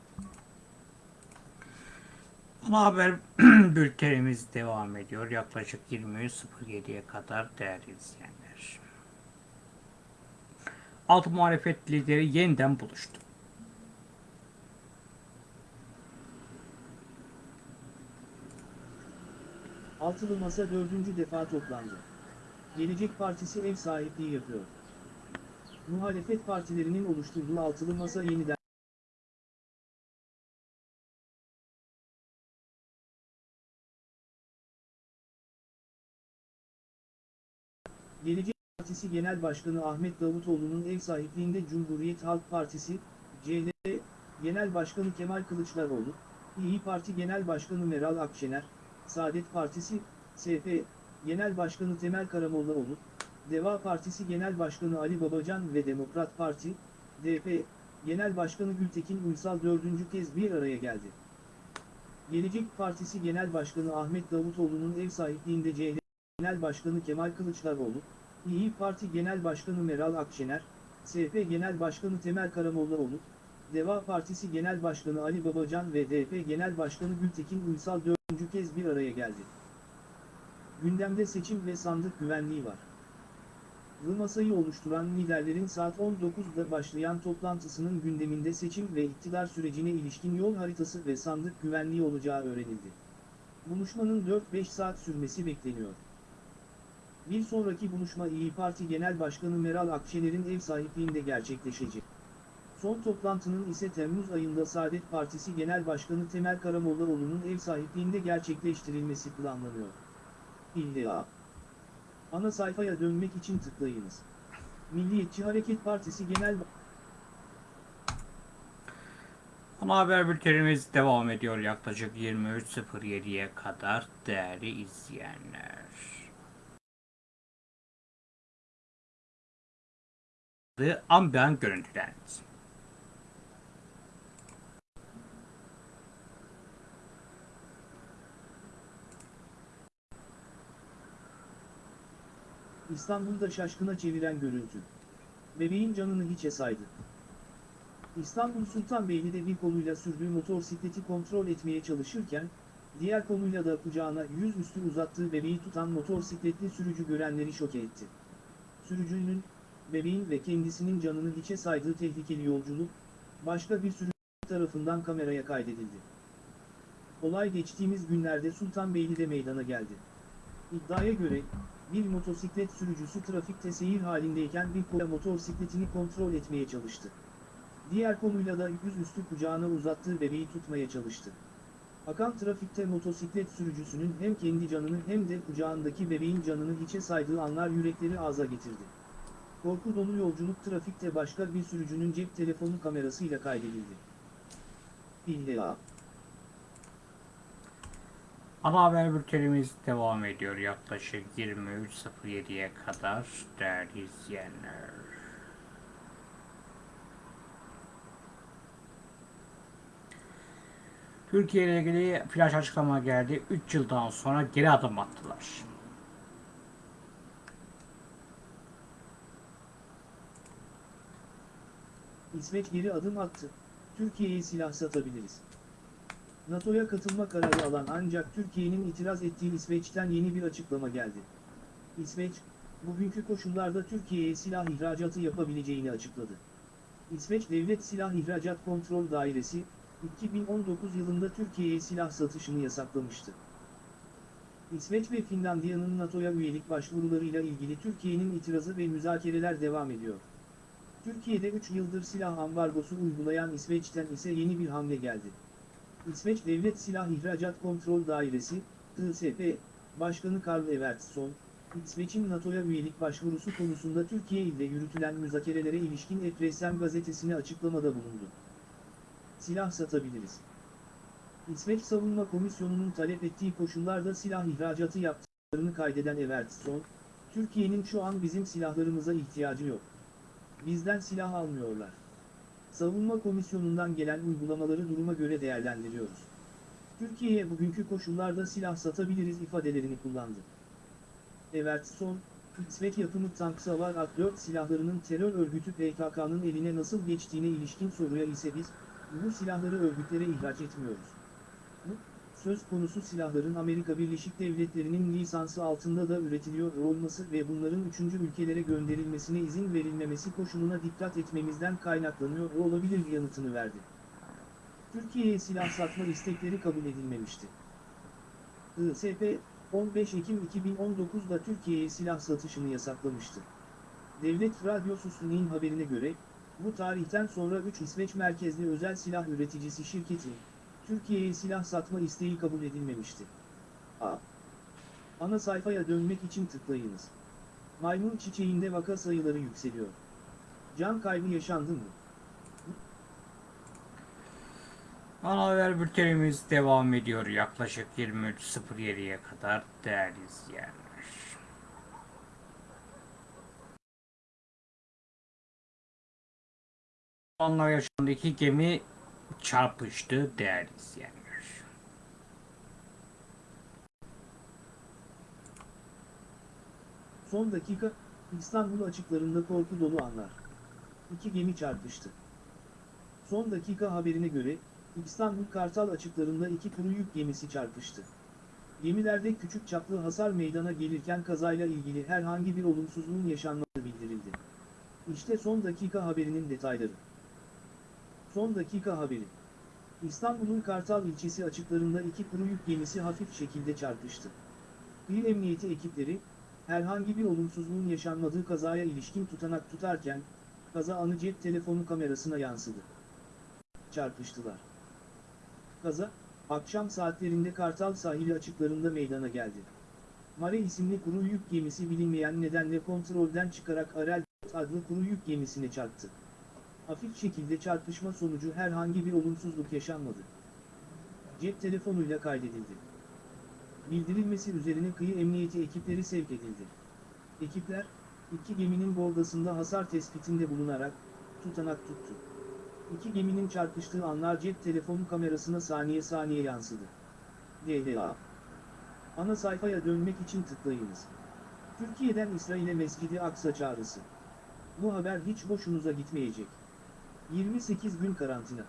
A: Ana haber bültenimiz devam ediyor yaklaşık 23.07'ye kadar değerli izleyenler. Alt muhalefet lideri yeniden buluştu.
B: Altılı Masa dördüncü defa toplandı. Gelecek Partisi ev sahipliği yapıyor. Muhalefet partilerinin oluşturduğu Altılı Masa yeniden Gelecek Partisi Genel Başkanı Ahmet Davutoğlu'nun ev sahipliğinde Cumhuriyet Halk Partisi, CHP, Genel Başkanı Kemal Kılıçdaroğlu, İyi Parti Genel Başkanı Meral Akşener, Saadet Partisi, SP, Genel Başkanı Temel Karamollaoğlu, Deva Partisi Genel Başkanı Ali Babacan ve Demokrat Parti, DP, Genel Başkanı Gültekin Uysal dördüncü kez bir araya geldi. Gelecek Partisi Genel Başkanı Ahmet Davutoğlu'nun ev sahipliğinde CHP Genel Başkanı Kemal Kılıçdaroğlu, İyi Parti Genel Başkanı Meral Akşener, SP Genel Başkanı Temel Karamollaoğlu, Deva Partisi Genel Başkanı Ali Babacan ve DP Genel Başkanı Gültekin Uysal dördüncü kez bir araya geldi. Gündemde seçim ve sandık güvenliği var. Lı masayı oluşturan liderlerin saat 19'da başlayan toplantısının gündeminde seçim ve iktidar sürecine ilişkin yol haritası ve sandık güvenliği olacağı öğrenildi. Buluşmanın 4-5 saat sürmesi bekleniyor. Bir sonraki buluşma İyi Parti Genel Başkanı Meral Akşener'in ev sahipliğinde gerçekleşecek. Son toplantının ise Temmuz ayında Saadet Partisi Genel Başkanı Temel Karamollaoğlu'nun ev sahipliğinde gerçekleştirilmesi planlanıyor. İlla. Ana sayfaya dönmek için tıklayınız. Milliyetçi Hareket Partisi Genel
A: Ana haber bültenimiz devam ediyor yaklaşık 23.07'ye kadar değerli izleyenler. The Ambient
B: İstanbul'da şaşkına çeviren görüntü. Bebeğin canını hiçe saydı. İstanbul Sultanbeyli'de bir koluyla sürdüğü motosikleti kontrol etmeye çalışırken, diğer koluyla da kucağına yüzüstü uzattığı bebeği tutan motosikletli sürücü görenleri şoke etti. Sürücünün, bebeğin ve kendisinin canını hiçe saydığı tehlikeli yolculuk, başka bir sürücü tarafından kameraya kaydedildi. Olay geçtiğimiz günlerde Sultanbeyli'de meydana geldi. İddiaya göre, bir motosiklet sürücüsü trafikte seyir halindeyken bir kola motosikletini kontrol etmeye çalıştı. Diğer koluyla da yüzüstü kucağına uzattığı bebeği tutmaya çalıştı. Akan trafikte motosiklet sürücüsünün hem kendi canını hem de kucağındaki bebeğin canını hiçe saydığı anlar yürekleri ağza getirdi. Korku dolu yolculuk trafikte başka bir sürücünün cep telefonu kamerasıyla kaydedildi. İlla.
A: Ana haber bültenimiz devam ediyor yaklaşık 23.07'ye kadar değerli izleyenler. Türkiye ile ilgili flash açıklama geldi. 3 yıldan sonra geri adım attılar.
B: İsveç geri adım attı. Türkiye'ye silah satabiliriz. NATO'ya katılma kararı alan ancak Türkiye'nin itiraz ettiği İsveç'ten yeni bir açıklama geldi. İsveç, bugünkü koşullarda Türkiye'ye silah ihracatı yapabileceğini açıkladı. İsveç Devlet Silah İhracat Kontrol Dairesi, 2019 yılında Türkiye'ye silah satışını yasaklamıştı. İsveç ve Finlandiya'nın NATO'ya üyelik başvurularıyla ilgili Türkiye'nin itirazı ve müzakereler devam ediyor. Türkiye'de 3 yıldır silah ambargosu uygulayan İsveç'ten ise yeni bir hamle geldi. İsveç Devlet Silah İhracat Kontrol Dairesi, ISP, Başkanı Karl Evertsson, İsveç'in NATO'ya üyelik başvurusu konusunda Türkiye ile yürütülen müzakerelere ilişkin Epressem gazetesine açıklamada bulundu. Silah satabiliriz. İsveç Savunma Komisyonu'nun talep ettiği koşullarda silah ihracatı yaptıklarını kaydeden Evertsson, Türkiye'nin şu an bizim silahlarımıza ihtiyacı yok. Bizden silah almıyorlar. Savunma Komisyonu'ndan gelen uygulamaları duruma göre değerlendiriyoruz. Türkiye'ye bugünkü koşullarda silah satabiliriz ifadelerini kullandı. Evertsson, İsveç yapımı tank savar Ak-4 silahlarının terör örgütü PKK'nın eline nasıl geçtiğine ilişkin soruya ise biz, bu silahları örgütlere ihraç etmiyoruz. Söz konusu silahların Amerika Birleşik Devletleri'nin lisansı altında da üretiliyor olması ve bunların üçüncü ülkelere gönderilmesine izin verilmemesi koşuluna dikkat etmemizden kaynaklanıyor olabilir yanıtını verdi. Türkiye'ye silah satma istekleri kabul edilmemişti. ISP, 15 Ekim 2019'da Türkiye'ye silah satışını yasaklamıştı. Devlet Radyosu SUNİ'nin haberine göre, bu tarihten sonra 3 İsveç merkezli özel silah üreticisi şirketi, Türkiye'ye silah satma isteği kabul edilmemişti. A. Ana sayfaya dönmek için tıklayınız. Maymun çiçeğinde vaka sayıları yükseliyor. Can kaybı yaşandı mı?
A: Ana haber bültenimiz devam ediyor yaklaşık 23.07'ye kadar değerli izleyenler. Onlar yaşandı gemi çarpıştı değerli izleyenler.
B: Son dakika, İstanbul açıklarında korku dolu anlar. İki gemi çarpıştı. Son dakika haberine göre, İstanbul Kartal açıklarında iki kuru yük gemisi çarpıştı. Gemilerde küçük çaplı hasar meydana gelirken kazayla ilgili herhangi bir olumsuzluğun yaşanmadığı bildirildi. İşte son dakika haberinin detayları. Son dakika haberi. İstanbul'un Kartal ilçesi açıklarında iki kuru yük gemisi hafif şekilde çarpıştı. Bir emniyeti ekipleri, herhangi bir olumsuzluğun yaşanmadığı kazaya ilişkin tutanak tutarken, kaza anı cep telefonu kamerasına yansıdı. Çarpıştılar. Kaza, akşam saatlerinde Kartal sahili açıklarında meydana geldi. Mare isimli kuru yük gemisi bilinmeyen nedenle kontrolden çıkarak Arel adlı kuru yük gemisine çarptı. Hafif şekilde çarpışma sonucu herhangi bir olumsuzluk yaşanmadı. Cep telefonuyla kaydedildi. Bildirilmesi üzerine kıyı emniyeti ekipleri sevk edildi. Ekipler, iki geminin bordasında hasar tespitinde bulunarak, tutanak tuttu. İki geminin çarpıştığı anlar cep telefonu kamerasına saniye saniye yansıdı. DLA Ana sayfaya dönmek için tıklayınız. Türkiye'den İsrail'e Mescidi Aksa çağrısı. Bu haber hiç hoşunuza gitmeyecek. 28 gün karantina.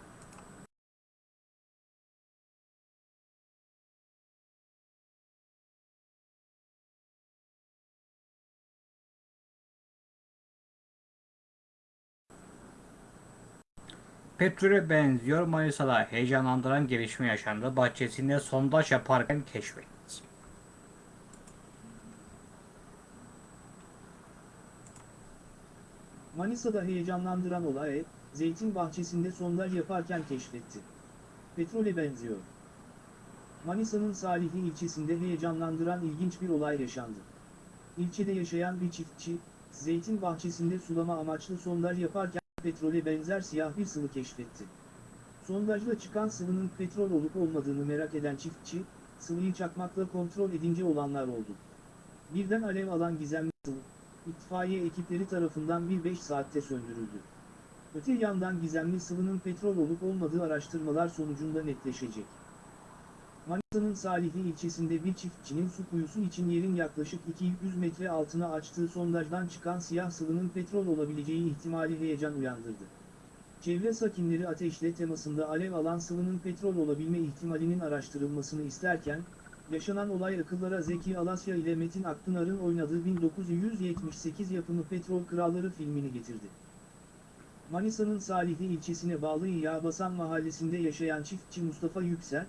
A: Petrole benziyor Manisa'da heyecanlandıran gelişme yaşandı. Bahçesinde sondaj yaparken keşfetti.
B: Manisa'da heyecanlandıran olay, zeytin bahçesinde sondaj yaparken keşfetti. Petrole benziyor. Manisa'nın Salihli ilçesinde heyecanlandıran ilginç bir olay yaşandı. İlçede yaşayan bir çiftçi, zeytin bahçesinde sulama amaçlı sondaj yaparken petrole benzer siyah bir sıvı keşfetti. Sondajla çıkan sıvının petrol olup olmadığını merak eden çiftçi, sıvıyı çakmakla kontrol edince olanlar oldu. Birden alev alan gizemli sıvı, itfaiye ekipleri tarafından bir 5 saatte söndürüldü. Öte yandan gizemli sıvının petrol olup olmadığı araştırmalar sonucunda netleşecek. Manisa'nın Salihli ilçesinde bir çiftçinin su kuyusu için yerin yaklaşık 200 metre altına açtığı sondajdan çıkan siyah sıvının petrol olabileceği ihtimali heyecan uyandırdı. Çevre sakinleri ateşle temasında alev alan sıvının petrol olabilme ihtimalinin araştırılmasını isterken, yaşanan olay akıllara Zeki Alasya ile Metin Akpınar'ın oynadığı 1978 yapımı Petrol Kralları filmini getirdi. Manisa'nın Salihli ilçesine bağlı Yağbasan mahallesinde yaşayan çiftçi Mustafa Yüksel,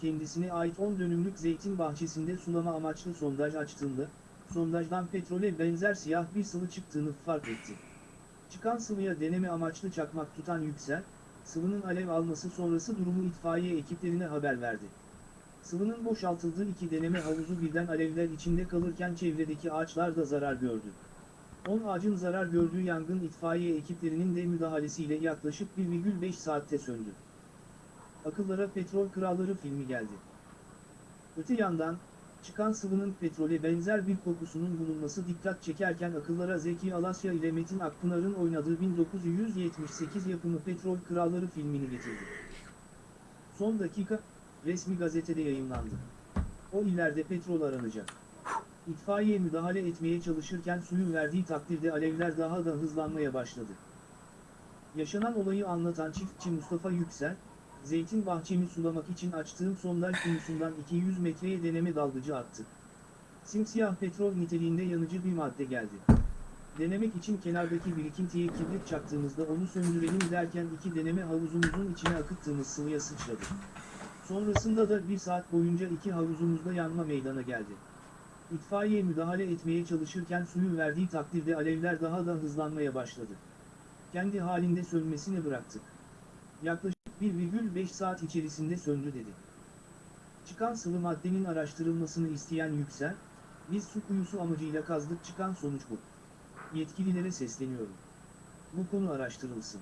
B: kendisine ait 10 dönümlük zeytin bahçesinde sulama amaçlı sondaj açtığında, sondajdan petrole benzer siyah bir sıvı çıktığını fark etti. Çıkan sıvıya deneme amaçlı çakmak tutan Yüksel, sıvının alev alması sonrası durumu itfaiye ekiplerine haber verdi. Sıvının boşaltıldığı iki deneme havuzu birden alevler içinde kalırken çevredeki ağaçlar da zarar gördü. 10 ağacın zarar gördüğü yangın itfaiye ekiplerinin de müdahalesiyle yaklaşık 1,5 saatte söndü. Akıllara Petrol Kralları filmi geldi. Öte yandan, çıkan sıvının petrole benzer bir kokusunun bulunması dikkat çekerken akıllara Zeki Alasya ile Metin Akpınar'ın oynadığı 1978 yapımı Petrol Kralları filmini getirdi. Son dakika, resmi gazetede yayınlandı. O ileride petrol aranacak. İtfaiye müdahale etmeye çalışırken suyun verdiği takdirde alevler daha da hızlanmaya başladı. Yaşanan olayı anlatan çiftçi Mustafa Yüksel, zeytin bahçemi sulamak için açtığım sondaj kuyusundan 200 metreye deneme dalgıcı attı. Simsiyah petrol niteliğinde yanıcı bir madde geldi. Denemek için kenardaki birikintiye kibrit çaktığımızda onu söndürelim derken iki deneme havuzumuzun içine akıttığımız sıvıya sıçradı. Sonrasında da bir saat boyunca iki havuzumuzda yanma meydana geldi. İtfaiye müdahale etmeye çalışırken suyun verdiği takdirde alevler daha da hızlanmaya başladı. Kendi halinde sönmesini bıraktık. Yaklaşık 1,5 saat içerisinde söndü dedi. Çıkan sıvı maddenin araştırılmasını isteyen Yüksel, biz su kuyusu amacıyla kazdık çıkan sonuç bu. Yetkililere sesleniyorum. Bu konu araştırılsın.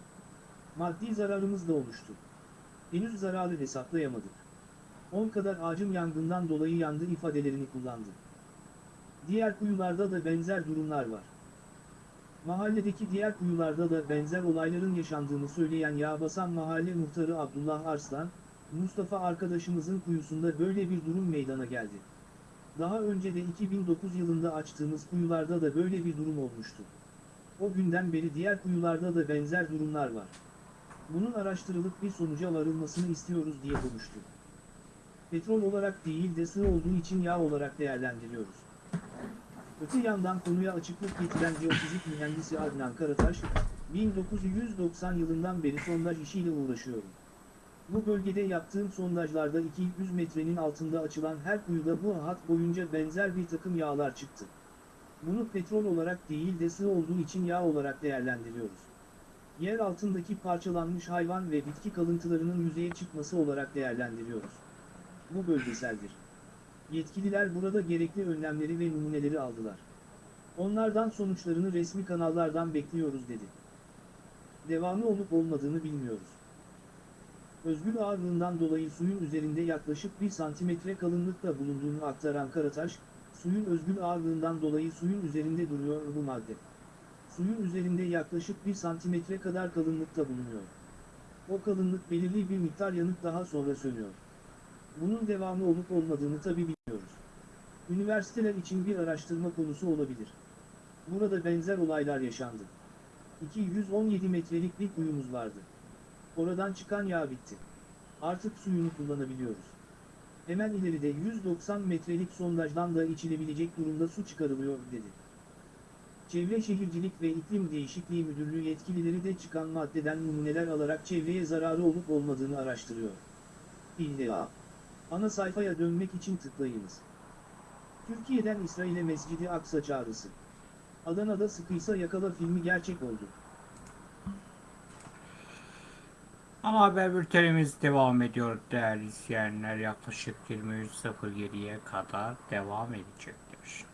B: Maddi zararımız da oluştu. Henüz zararı hesaplayamadık. 10 kadar ağacım yangından dolayı yandı ifadelerini kullandı. Diğer kuyularda da benzer durumlar var. Mahalledeki diğer kuyularda da benzer olayların yaşandığını söyleyen Yağbasan Mahalle Muhtarı Abdullah Arslan, Mustafa arkadaşımızın kuyusunda böyle bir durum meydana geldi. Daha önce de 2009 yılında açtığımız kuyularda da böyle bir durum olmuştu. O günden beri diğer kuyularda da benzer durumlar var. Bunun araştırılıp bir sonuca varılmasını istiyoruz diye konuştu. petrol olarak değil de sığ olduğu için yağ olarak değerlendiriyoruz. Öte yandan konuya açıklık getiren jeofizik mühendisi Adnan Karataş, 1990 yılından beri sondaj işiyle uğraşıyorum. Bu bölgede yaptığım sondajlarda 200 metrenin altında açılan her kuyuda bu hat boyunca benzer bir takım yağlar çıktı. Bunu petrol olarak değil de sığ olduğu için yağ olarak değerlendiriyoruz. Yer altındaki parçalanmış hayvan ve bitki kalıntılarının yüzeye çıkması olarak değerlendiriyoruz. Bu bölgeseldir. Yetkililer burada gerekli önlemleri ve numuneleri aldılar. Onlardan sonuçlarını resmi kanallardan bekliyoruz dedi. Devamı olup olmadığını bilmiyoruz. Özgür ağırlığından dolayı suyun üzerinde yaklaşık 1 santimetre kalınlıkta bulunduğunu aktaran Karataş, suyun özgür ağırlığından dolayı suyun üzerinde duruyor bu madde. Suyun üzerinde yaklaşık 1 santimetre kadar kalınlıkta bulunuyor. O kalınlık belirli bir miktar yanık daha sonra sönüyor. Bunun devamı olup olmadığını tabi bilmiyoruz. Üniversiteler için bir araştırma konusu olabilir. Burada benzer olaylar yaşandı. 217 metrelik bir kuyumuz vardı. Oradan çıkan yağ bitti. Artık suyunu kullanabiliyoruz. Hemen ileride 190 metrelik sondajdan da içilebilecek durumda su çıkarılıyor dedi. Çevre Şehircilik ve İklim Değişikliği Müdürlüğü yetkilileri de çıkan maddeden numuneler alarak çevreye zararı olup olmadığını araştırıyor. İlla. Ana sayfaya dönmek için tıklayınız. Türkiye'den İsrail'e Mescidi Aksa çağrısı. Adana'da sıkıysa yakala filmi gerçek oldu.
A: Ana haber bültenimiz devam ediyor değerli izleyenler. Yaklaşık 23.07'ye kadar devam edecektir.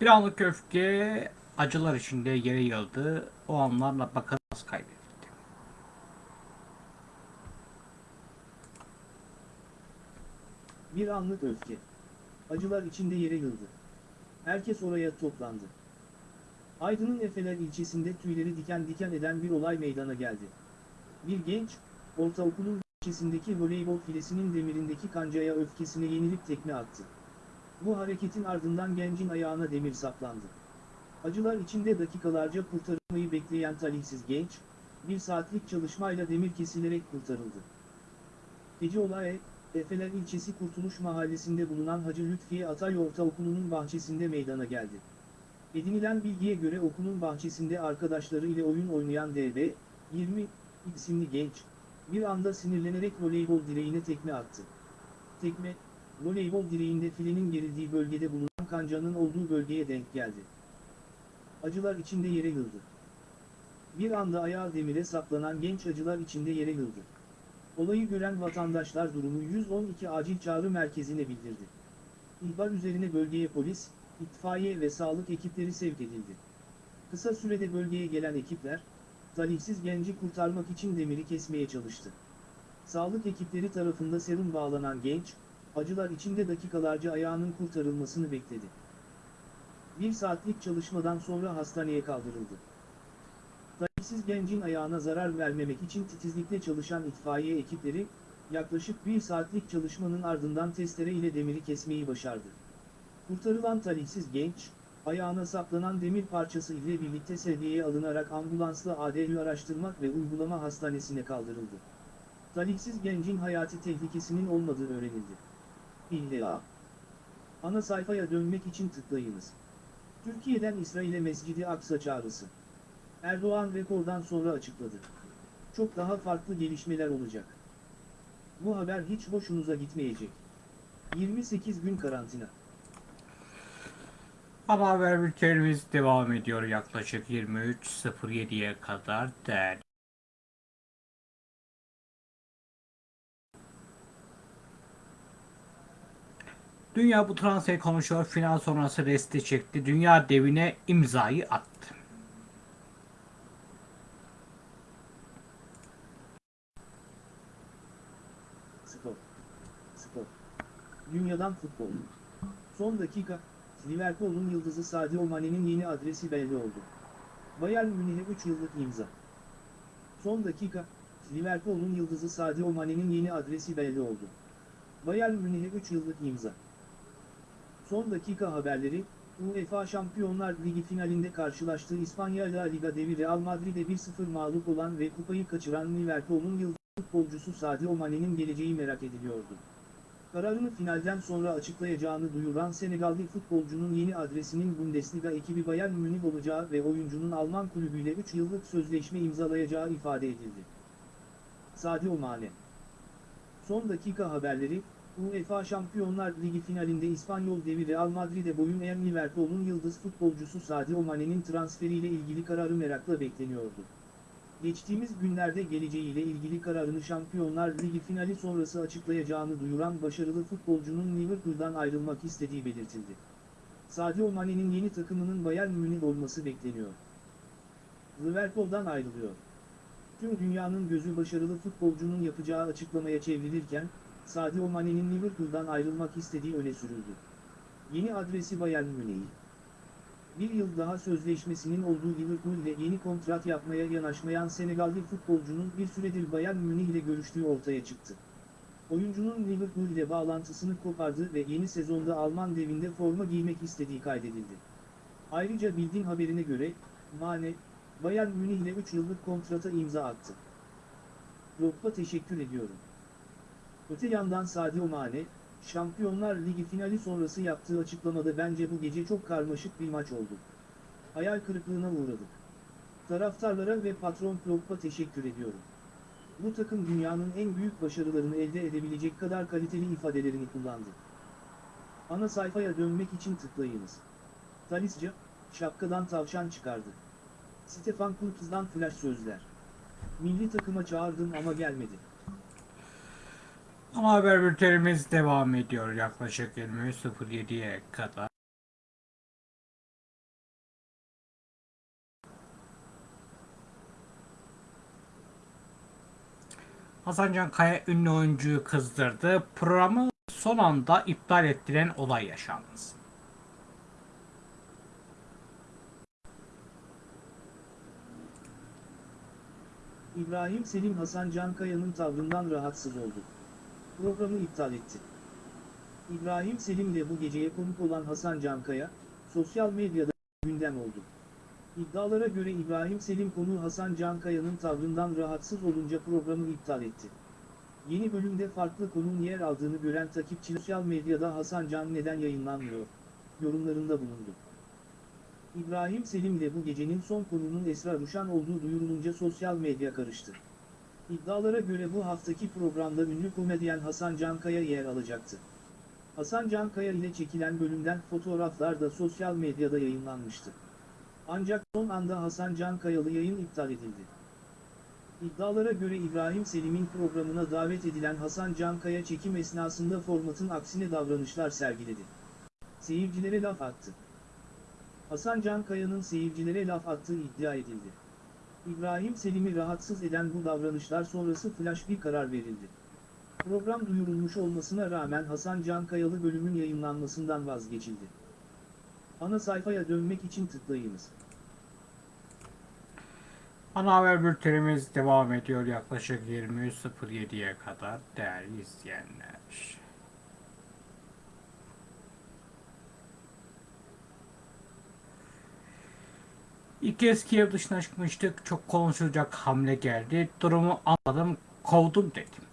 A: Bir anlık öfke acılar içinde yere yıldı. O anlarla bakın nasıl kaybedildi.
B: Bir anlık öfke. Acılar içinde yere yıldı. Herkes oraya toplandı. Aydın'ın Efeler ilçesinde tüyleri diken diken eden bir olay meydana geldi. Bir genç, ortaokulun ilçesindeki voleybol filesinin demirindeki kancaya öfkesine yenilip tekme attı. Bu hareketin ardından gencin ayağına demir saplandı. Acılar içinde dakikalarca kurtarılmayı bekleyen talihsiz genç, bir saatlik çalışmayla demir kesilerek kurtarıldı. Gece olay, Efeler ilçesi Kurtuluş Mahallesi'nde bulunan Hacı Lütfiye Atay Ortaokulu'nun bahçesinde meydana geldi. Edinilen bilgiye göre okulun bahçesinde arkadaşları ile oyun oynayan DB, 20 isimli genç, bir anda sinirlenerek voleybol direğine tekme attı. Tekme, voleybol direğinde filenin gerildiği bölgede bulunan kancanın olduğu bölgeye denk geldi. Acılar içinde yere yıldı. Bir anda ayağı demire saplanan genç acılar içinde yere yıldı. Olayı gören vatandaşlar durumu 112 acil çağrı merkezine bildirdi. İhbar üzerine bölgeye polis, itfaiye ve sağlık ekipleri sevk edildi. Kısa sürede bölgeye gelen ekipler, talihsiz genci kurtarmak için demiri kesmeye çalıştı. Sağlık ekipleri tarafında serum bağlanan genç, acılar içinde dakikalarca ayağının kurtarılmasını bekledi. Bir saatlik çalışmadan sonra hastaneye kaldırıldı. Talihsiz gencin ayağına zarar vermemek için titizlikle çalışan itfaiye ekipleri, yaklaşık bir saatlik çalışmanın ardından testere ile demiri kesmeyi başardı. Kurtarılan talihsiz genç, ayağına saplanan demir parçası ile birlikte sedyeye alınarak ambulansla ADÜ araştırmak ve uygulama hastanesine kaldırıldı. Talihsiz gencin hayati tehlikesinin olmadığı öğrenildi. İlla. Ana sayfaya dönmek için tıklayınız. Türkiye'den İsrail'e Mescidi Aksa çağrısı. Erdoğan rekordan sonra açıkladı. Çok daha farklı gelişmeler olacak. Bu haber hiç hoşunuza gitmeyecek. 28 gün karantina.
A: Ana haber bültenimiz devam ediyor yaklaşık 23.07'ye kadar değerli. Dünya bu transferi konuşuyor. Final sonrası resti çekti. Dünya devine imzayı attı.
B: Spor. Spor. Dünyadan futbol. Son dakika, Liverpool'un yıldızı Sadio Mane'nin yeni adresi belli oldu. Bayern Münih'e 3 yıllık imza. Son dakika, Liverpool'un yıldızı Sadio Mane'nin yeni adresi belli oldu. Bayern Münih'e 3 yıllık imza. Son dakika haberleri, UEFA Şampiyonlar Ligi finalinde karşılaştığı İspanya La Liga devi Real Madrid'e 1-0 mağlup olan ve kupayı kaçıran Liverpool'un yıldız futbolcusu Sadio Mane'nin geleceği merak ediliyordu. Kararını finalden sonra açıklayacağını duyuran Senegalli futbolcunun yeni adresinin Bundesliga ekibi Bayern Münih olacağı ve oyuncunun Alman kulübüyle 3 yıllık sözleşme imzalayacağı ifade edildi. Sadio Mane Son dakika haberleri, UEFA Şampiyonlar Ligi finalinde İspanyol devi Real Madrid'e boyun eğen Liverpool'un yıldız futbolcusu Sadio Mane'nin transferiyle ilgili kararı merakla bekleniyordu. Geçtiğimiz günlerde geleceğiyle ilgili kararını Şampiyonlar Ligi finali sonrası açıklayacağını duyuran başarılı futbolcunun Liverpool'dan ayrılmak istediği belirtildi. Sadio Mane'nin yeni takımının Bayern Münih olması bekleniyor. Liverpool'dan ayrılıyor. Tüm dünyanın gözü başarılı futbolcunun yapacağı açıklamaya çevrilirken, Sadio Mane'nin Liverpool'dan ayrılmak istediği öne sürüldü. Yeni adresi Bayern Münih. Bir yıl daha sözleşmesinin olduğu Liverpool ile yeni kontrat yapmaya yanaşmayan Senegalli futbolcunun bir süredir Bayern Münih ile görüştüğü ortaya çıktı. Oyuncunun Liverpool ile bağlantısını kopardı ve yeni sezonda Alman devinde forma giymek istediği kaydedildi. Ayrıca bildiğin haberine göre, Mane, Bayern Münih ile 3 yıllık kontrata imza attı. Robba teşekkür ediyorum. Öte yandan Sadio Mane, Şampiyonlar Ligi finali sonrası yaptığı açıklamada bence bu gece çok karmaşık bir maç oldu. Hayal kırıklığına uğradık. Taraftarlara ve patron Klopp'a teşekkür ediyorum. Bu takım dünyanın en büyük başarılarını elde edebilecek kadar kaliteli ifadelerini kullandı. Ana sayfaya dönmek için tıklayınız. Talisca, şapkadan tavşan çıkardı. Stefan Kurtz'dan flash sözler. Milli takıma çağırdım ama gelmedi.
A: Ama haber bültenimiz devam ediyor yaklaşık 23.07'ye kadar. Hasan Can Kaya ünlü oyuncuyu kızdırdı. Programı son anda iptal ettiren olay yaşandı.
B: İbrahim Selim Hasan Cankaya'nın tavrından rahatsız oldu. Programı iptal etti. İbrahim Selim'le bu geceye konuk olan Hasan Cankaya, sosyal medyada gündem oldu. İddialara göre İbrahim Selim konuğu Hasan Cankaya'nın tavrından rahatsız olunca programı iptal etti. Yeni bölümde farklı konunun yer aldığını gören takipçi sosyal medyada Hasan Can neden yayınlanmıyor? yorumlarında bulundu. İbrahim Selim'le bu gecenin son konunun Esra Ruşan olduğu duyurulunca sosyal medya karıştı. İddialara göre bu haftaki programda ünlü komedyen Hasan Cankaya yer alacaktı. Hasan Cankaya ile çekilen bölümden fotoğraflar da sosyal medyada yayınlanmıştı. Ancak son anda Hasan Cankayalı yayın iptal edildi. İddialara göre İbrahim Selim'in programına davet edilen Hasan Cankaya çekim esnasında formatın aksine davranışlar sergiledi. Seyircilere laf attı. Hasan Cankaya'nın seyircilere laf attığı iddia edildi. İbrahim Selim'i rahatsız eden bu davranışlar sonrası flash bir karar verildi. Program duyurulmuş olmasına rağmen Hasan Cankayalı bölümün yayınlanmasından vazgeçildi. Ana sayfaya dönmek için tıklayınız.
A: Ana haber bültenimiz devam ediyor yaklaşık 23.07'ye kadar değerli izleyenler. İlk kez Kiev dışına çıkmıştık. Çok konuşulacak hamle geldi. Durumu anladım, kovdum dedim.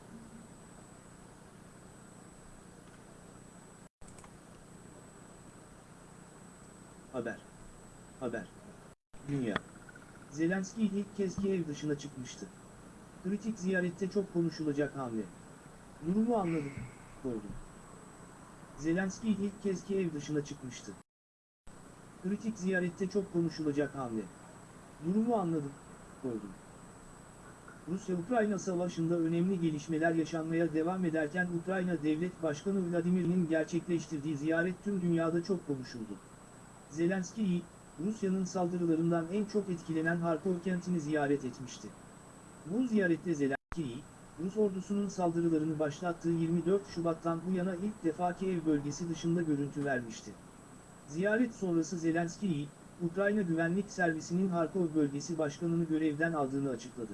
B: Haber. Haber. Dünya. Zelenski ilk kez Kiev dışına çıkmıştı. Kritik ziyarette çok konuşulacak hamle. Durumu anladım, sordum. Zelenski ilk kez Kiev dışına çıkmıştı. Kritik ziyarette çok konuşulacak hamle. Durumu anladım, sordum. Rusya-Ukrayna savaşında önemli gelişmeler yaşanmaya devam ederken Ukrayna Devlet Başkanı Vladimir'in gerçekleştirdiği ziyaret tüm dünyada çok konuşuldu. Zelenski'yi, Rusya'nın saldırılarından en çok etkilenen Harkov kentini ziyaret etmişti. Bu ziyarette Zelenski'yi, Rus ordusunun saldırılarını başlattığı 24 Şubat'tan bu yana ilk defa Kiev bölgesi dışında görüntü vermişti. Ziyaret sonrası Zelenski'yi, Ukrayna Güvenlik Servisi'nin Harkov bölgesi başkanını görevden aldığını açıkladı.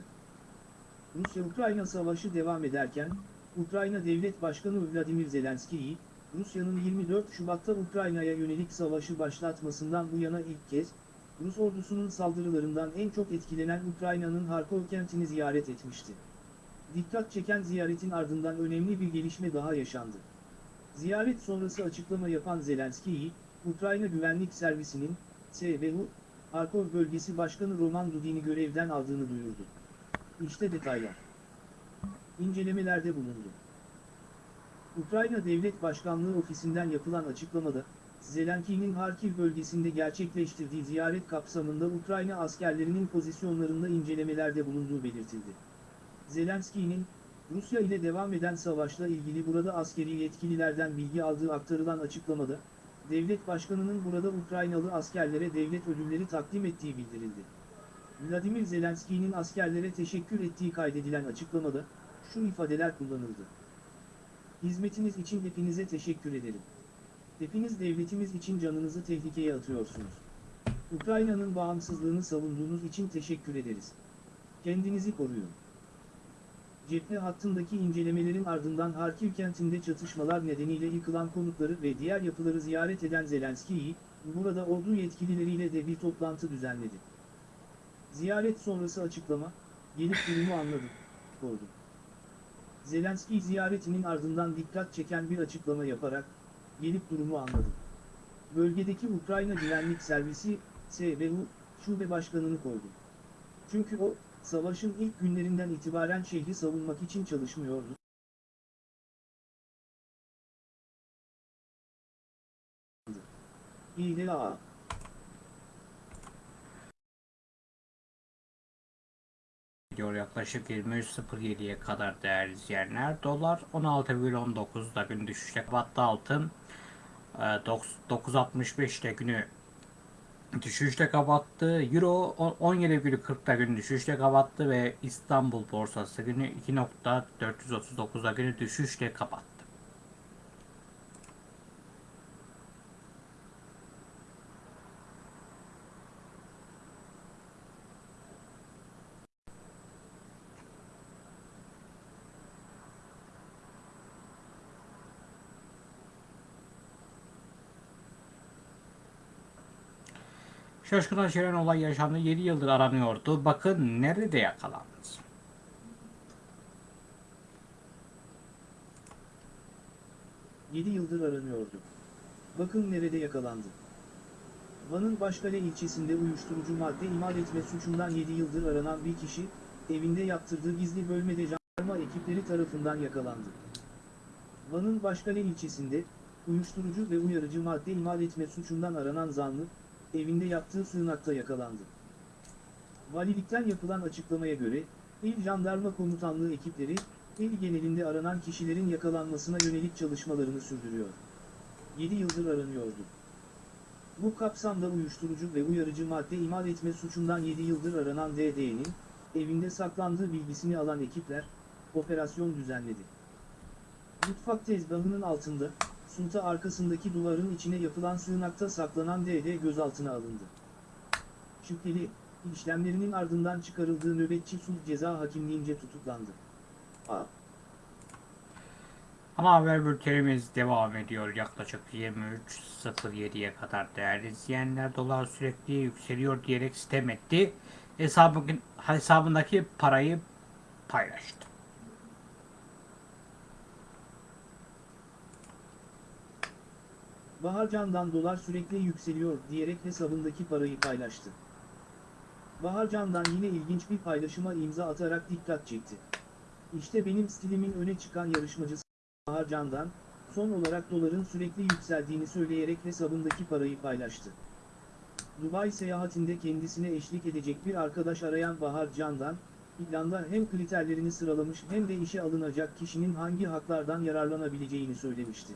B: Rusya-Ukrayna savaşı devam ederken, Ukrayna Devlet Başkanı Vladimir Zelenski'yi, Rusya'nın 24 Şubat'ta Ukrayna'ya yönelik savaşı başlatmasından bu yana ilk kez, Rus ordusunun saldırılarından en çok etkilenen Ukrayna'nın Harkov kentini ziyaret etmişti. Dikkat çeken ziyaretin ardından önemli bir gelişme daha yaşandı. Ziyaret sonrası açıklama yapan Zelenskiy, Ukrayna Güvenlik Servisi'nin, SBU, Harkov Bölgesi Başkanı Roman Dudin'i görevden aldığını duyurdu. İşte detaylar. İncelemelerde bulundu. Ukrayna Devlet Başkanlığı ofisinden yapılan açıklamada, Zelenski'nin Harkiv bölgesinde gerçekleştirdiği ziyaret kapsamında Ukrayna askerlerinin pozisyonlarında incelemelerde bulunduğu belirtildi. Zelenski'nin, Rusya ile devam eden savaşla ilgili burada askeri yetkililerden bilgi aldığı aktarılan açıklamada, devlet başkanının burada Ukraynalı askerlere devlet ödülleri takdim ettiği bildirildi. Vladimir Zelenski'nin askerlere teşekkür ettiği kaydedilen açıklamada, şu ifadeler kullanıldı. Hizmetiniz için hepinize teşekkür ederim. Hepiniz devletimiz için canınızı tehlikeye atıyorsunuz. Ukrayna'nın bağımsızlığını savunduğunuz için teşekkür ederiz. Kendinizi koruyun. Cephe hattındaki incelemelerin ardından Harkiv kentinde çatışmalar nedeniyle yıkılan konutları ve diğer yapıları ziyaret eden Zelenskiy, burada ordu yetkilileriyle de bir toplantı düzenledi. Ziyaret sonrası açıklama, gelip durumu anladım, oldu. Zelenskiy ziyaretinin ardından dikkat çeken bir açıklama yaparak, gelip durumu anladım. Bölgedeki Ukrayna Güvenlik Servisi, SBU, şube başkanını koydu. Çünkü o, savaşın ilk günlerinden itibaren şehri savunmak için çalışmıyordu. İHA
A: Gidiyor yaklaşık 23.07'ye kadar değerli izleyenler. Dolar 16,19'da gün düşüşle kapattı altın. e, 9.65'te günü düşüşle kapattı. Euro 17,40'da günü düşüşle kapattı ve İstanbul borsası günü 2.439'da günü düşüşle kapattı. Şaşkına çeviren olay yaşandı. 7 yıldır aranıyordu. Bakın nerede yakalandı.
B: Yedi yıldır aranıyordu. Bakın nerede yakalandı. Van'ın Başkale ilçesinde uyuşturucu madde imal etme suçundan 7 yıldır aranan bir kişi, evinde yaptırdığı gizli bölmede jandarma ekipleri tarafından yakalandı. Van'ın Başkale ilçesinde, uyuşturucu ve uyarıcı madde imal etme suçundan aranan zanlı, evinde yaptığı sığınakta yakalandı. Valilikten yapılan açıklamaya göre, İl Jandarma Komutanlığı ekipleri, il genelinde aranan kişilerin yakalanmasına yönelik çalışmalarını sürdürüyor. 7 yıldır aranıyordu. Bu kapsamda uyuşturucu ve uyarıcı madde imal etme suçundan 7 yıldır aranan DD'nin, evinde saklandığı bilgisini alan ekipler, operasyon düzenledi. Mutfak tezgahının altında, sunta arkasındaki duvarın içine yapılan sığınakta saklanan DD gözaltına alındı. Şüpheli, işlemlerinin ardından çıkarıldığı nöbetçi sulh ceza hakimliğince tutuklandı. A.
A: Ana haber bültenimiz devam ediyor. Yaklaşık 23.07'ye kadar değerli izleyenler dolar sürekli yükseliyor diyerek sitem etti. Hesabı, hesabındaki parayı paylaştı.
B: Baharcan'dan dolar sürekli yükseliyor diyerek hesabındaki parayı paylaştı. Baharcan'dan yine ilginç bir paylaşıma imza atarak dikkat çekti. İşte benim stilimin öne çıkan yarışmacısı Baharcan'dan, son olarak doların sürekli yükseldiğini söyleyerek hesabındaki parayı paylaştı. Dubai seyahatinde kendisine eşlik edecek bir arkadaş arayan Bahar Can'dan, planda hem kriterlerini sıralamış hem de işe alınacak kişinin hangi haklardan yararlanabileceğini söylemişti.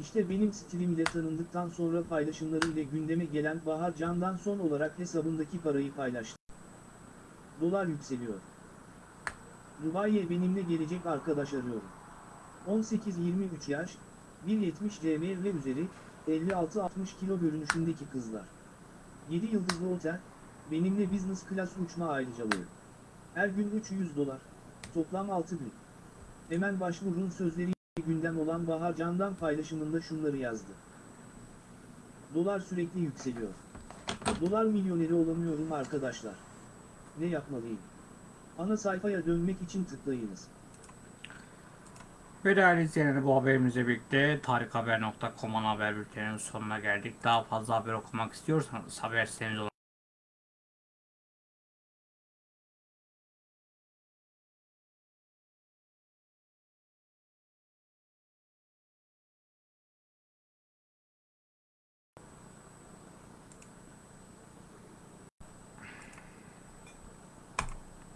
B: İşte benim stilim ile tanındıktan sonra paylaşımları ile gündeme gelen Bahar Can'dan son olarak hesabındaki parayı paylaştı. Dolar yükseliyor. Dubai'ye benimle gelecek arkadaş arıyorum. 18-23 yaş, 1.70 cm ve üzeri, 56-60 kilo görünüşündeki kızlar. 7 yıldızlı otel, benimle business class uçma ayrıcalığı. Her gün 300 dolar, toplam 6 gün. Hemen başvurun sözleri gündem olan Bahar Candan paylaşımında şunları yazdı. Dolar sürekli yükseliyor. Dolar milyoneri olamıyorum arkadaşlar. Ne yapmalıyım? Ana sayfaya dönmek için tıklayınız.
A: Ve değerli izleyenler bu haberimizle birlikte tarikhaber.com'un haber bülteninin sonuna geldik. Daha fazla haber okumak istiyorsanız haber sitemiz olan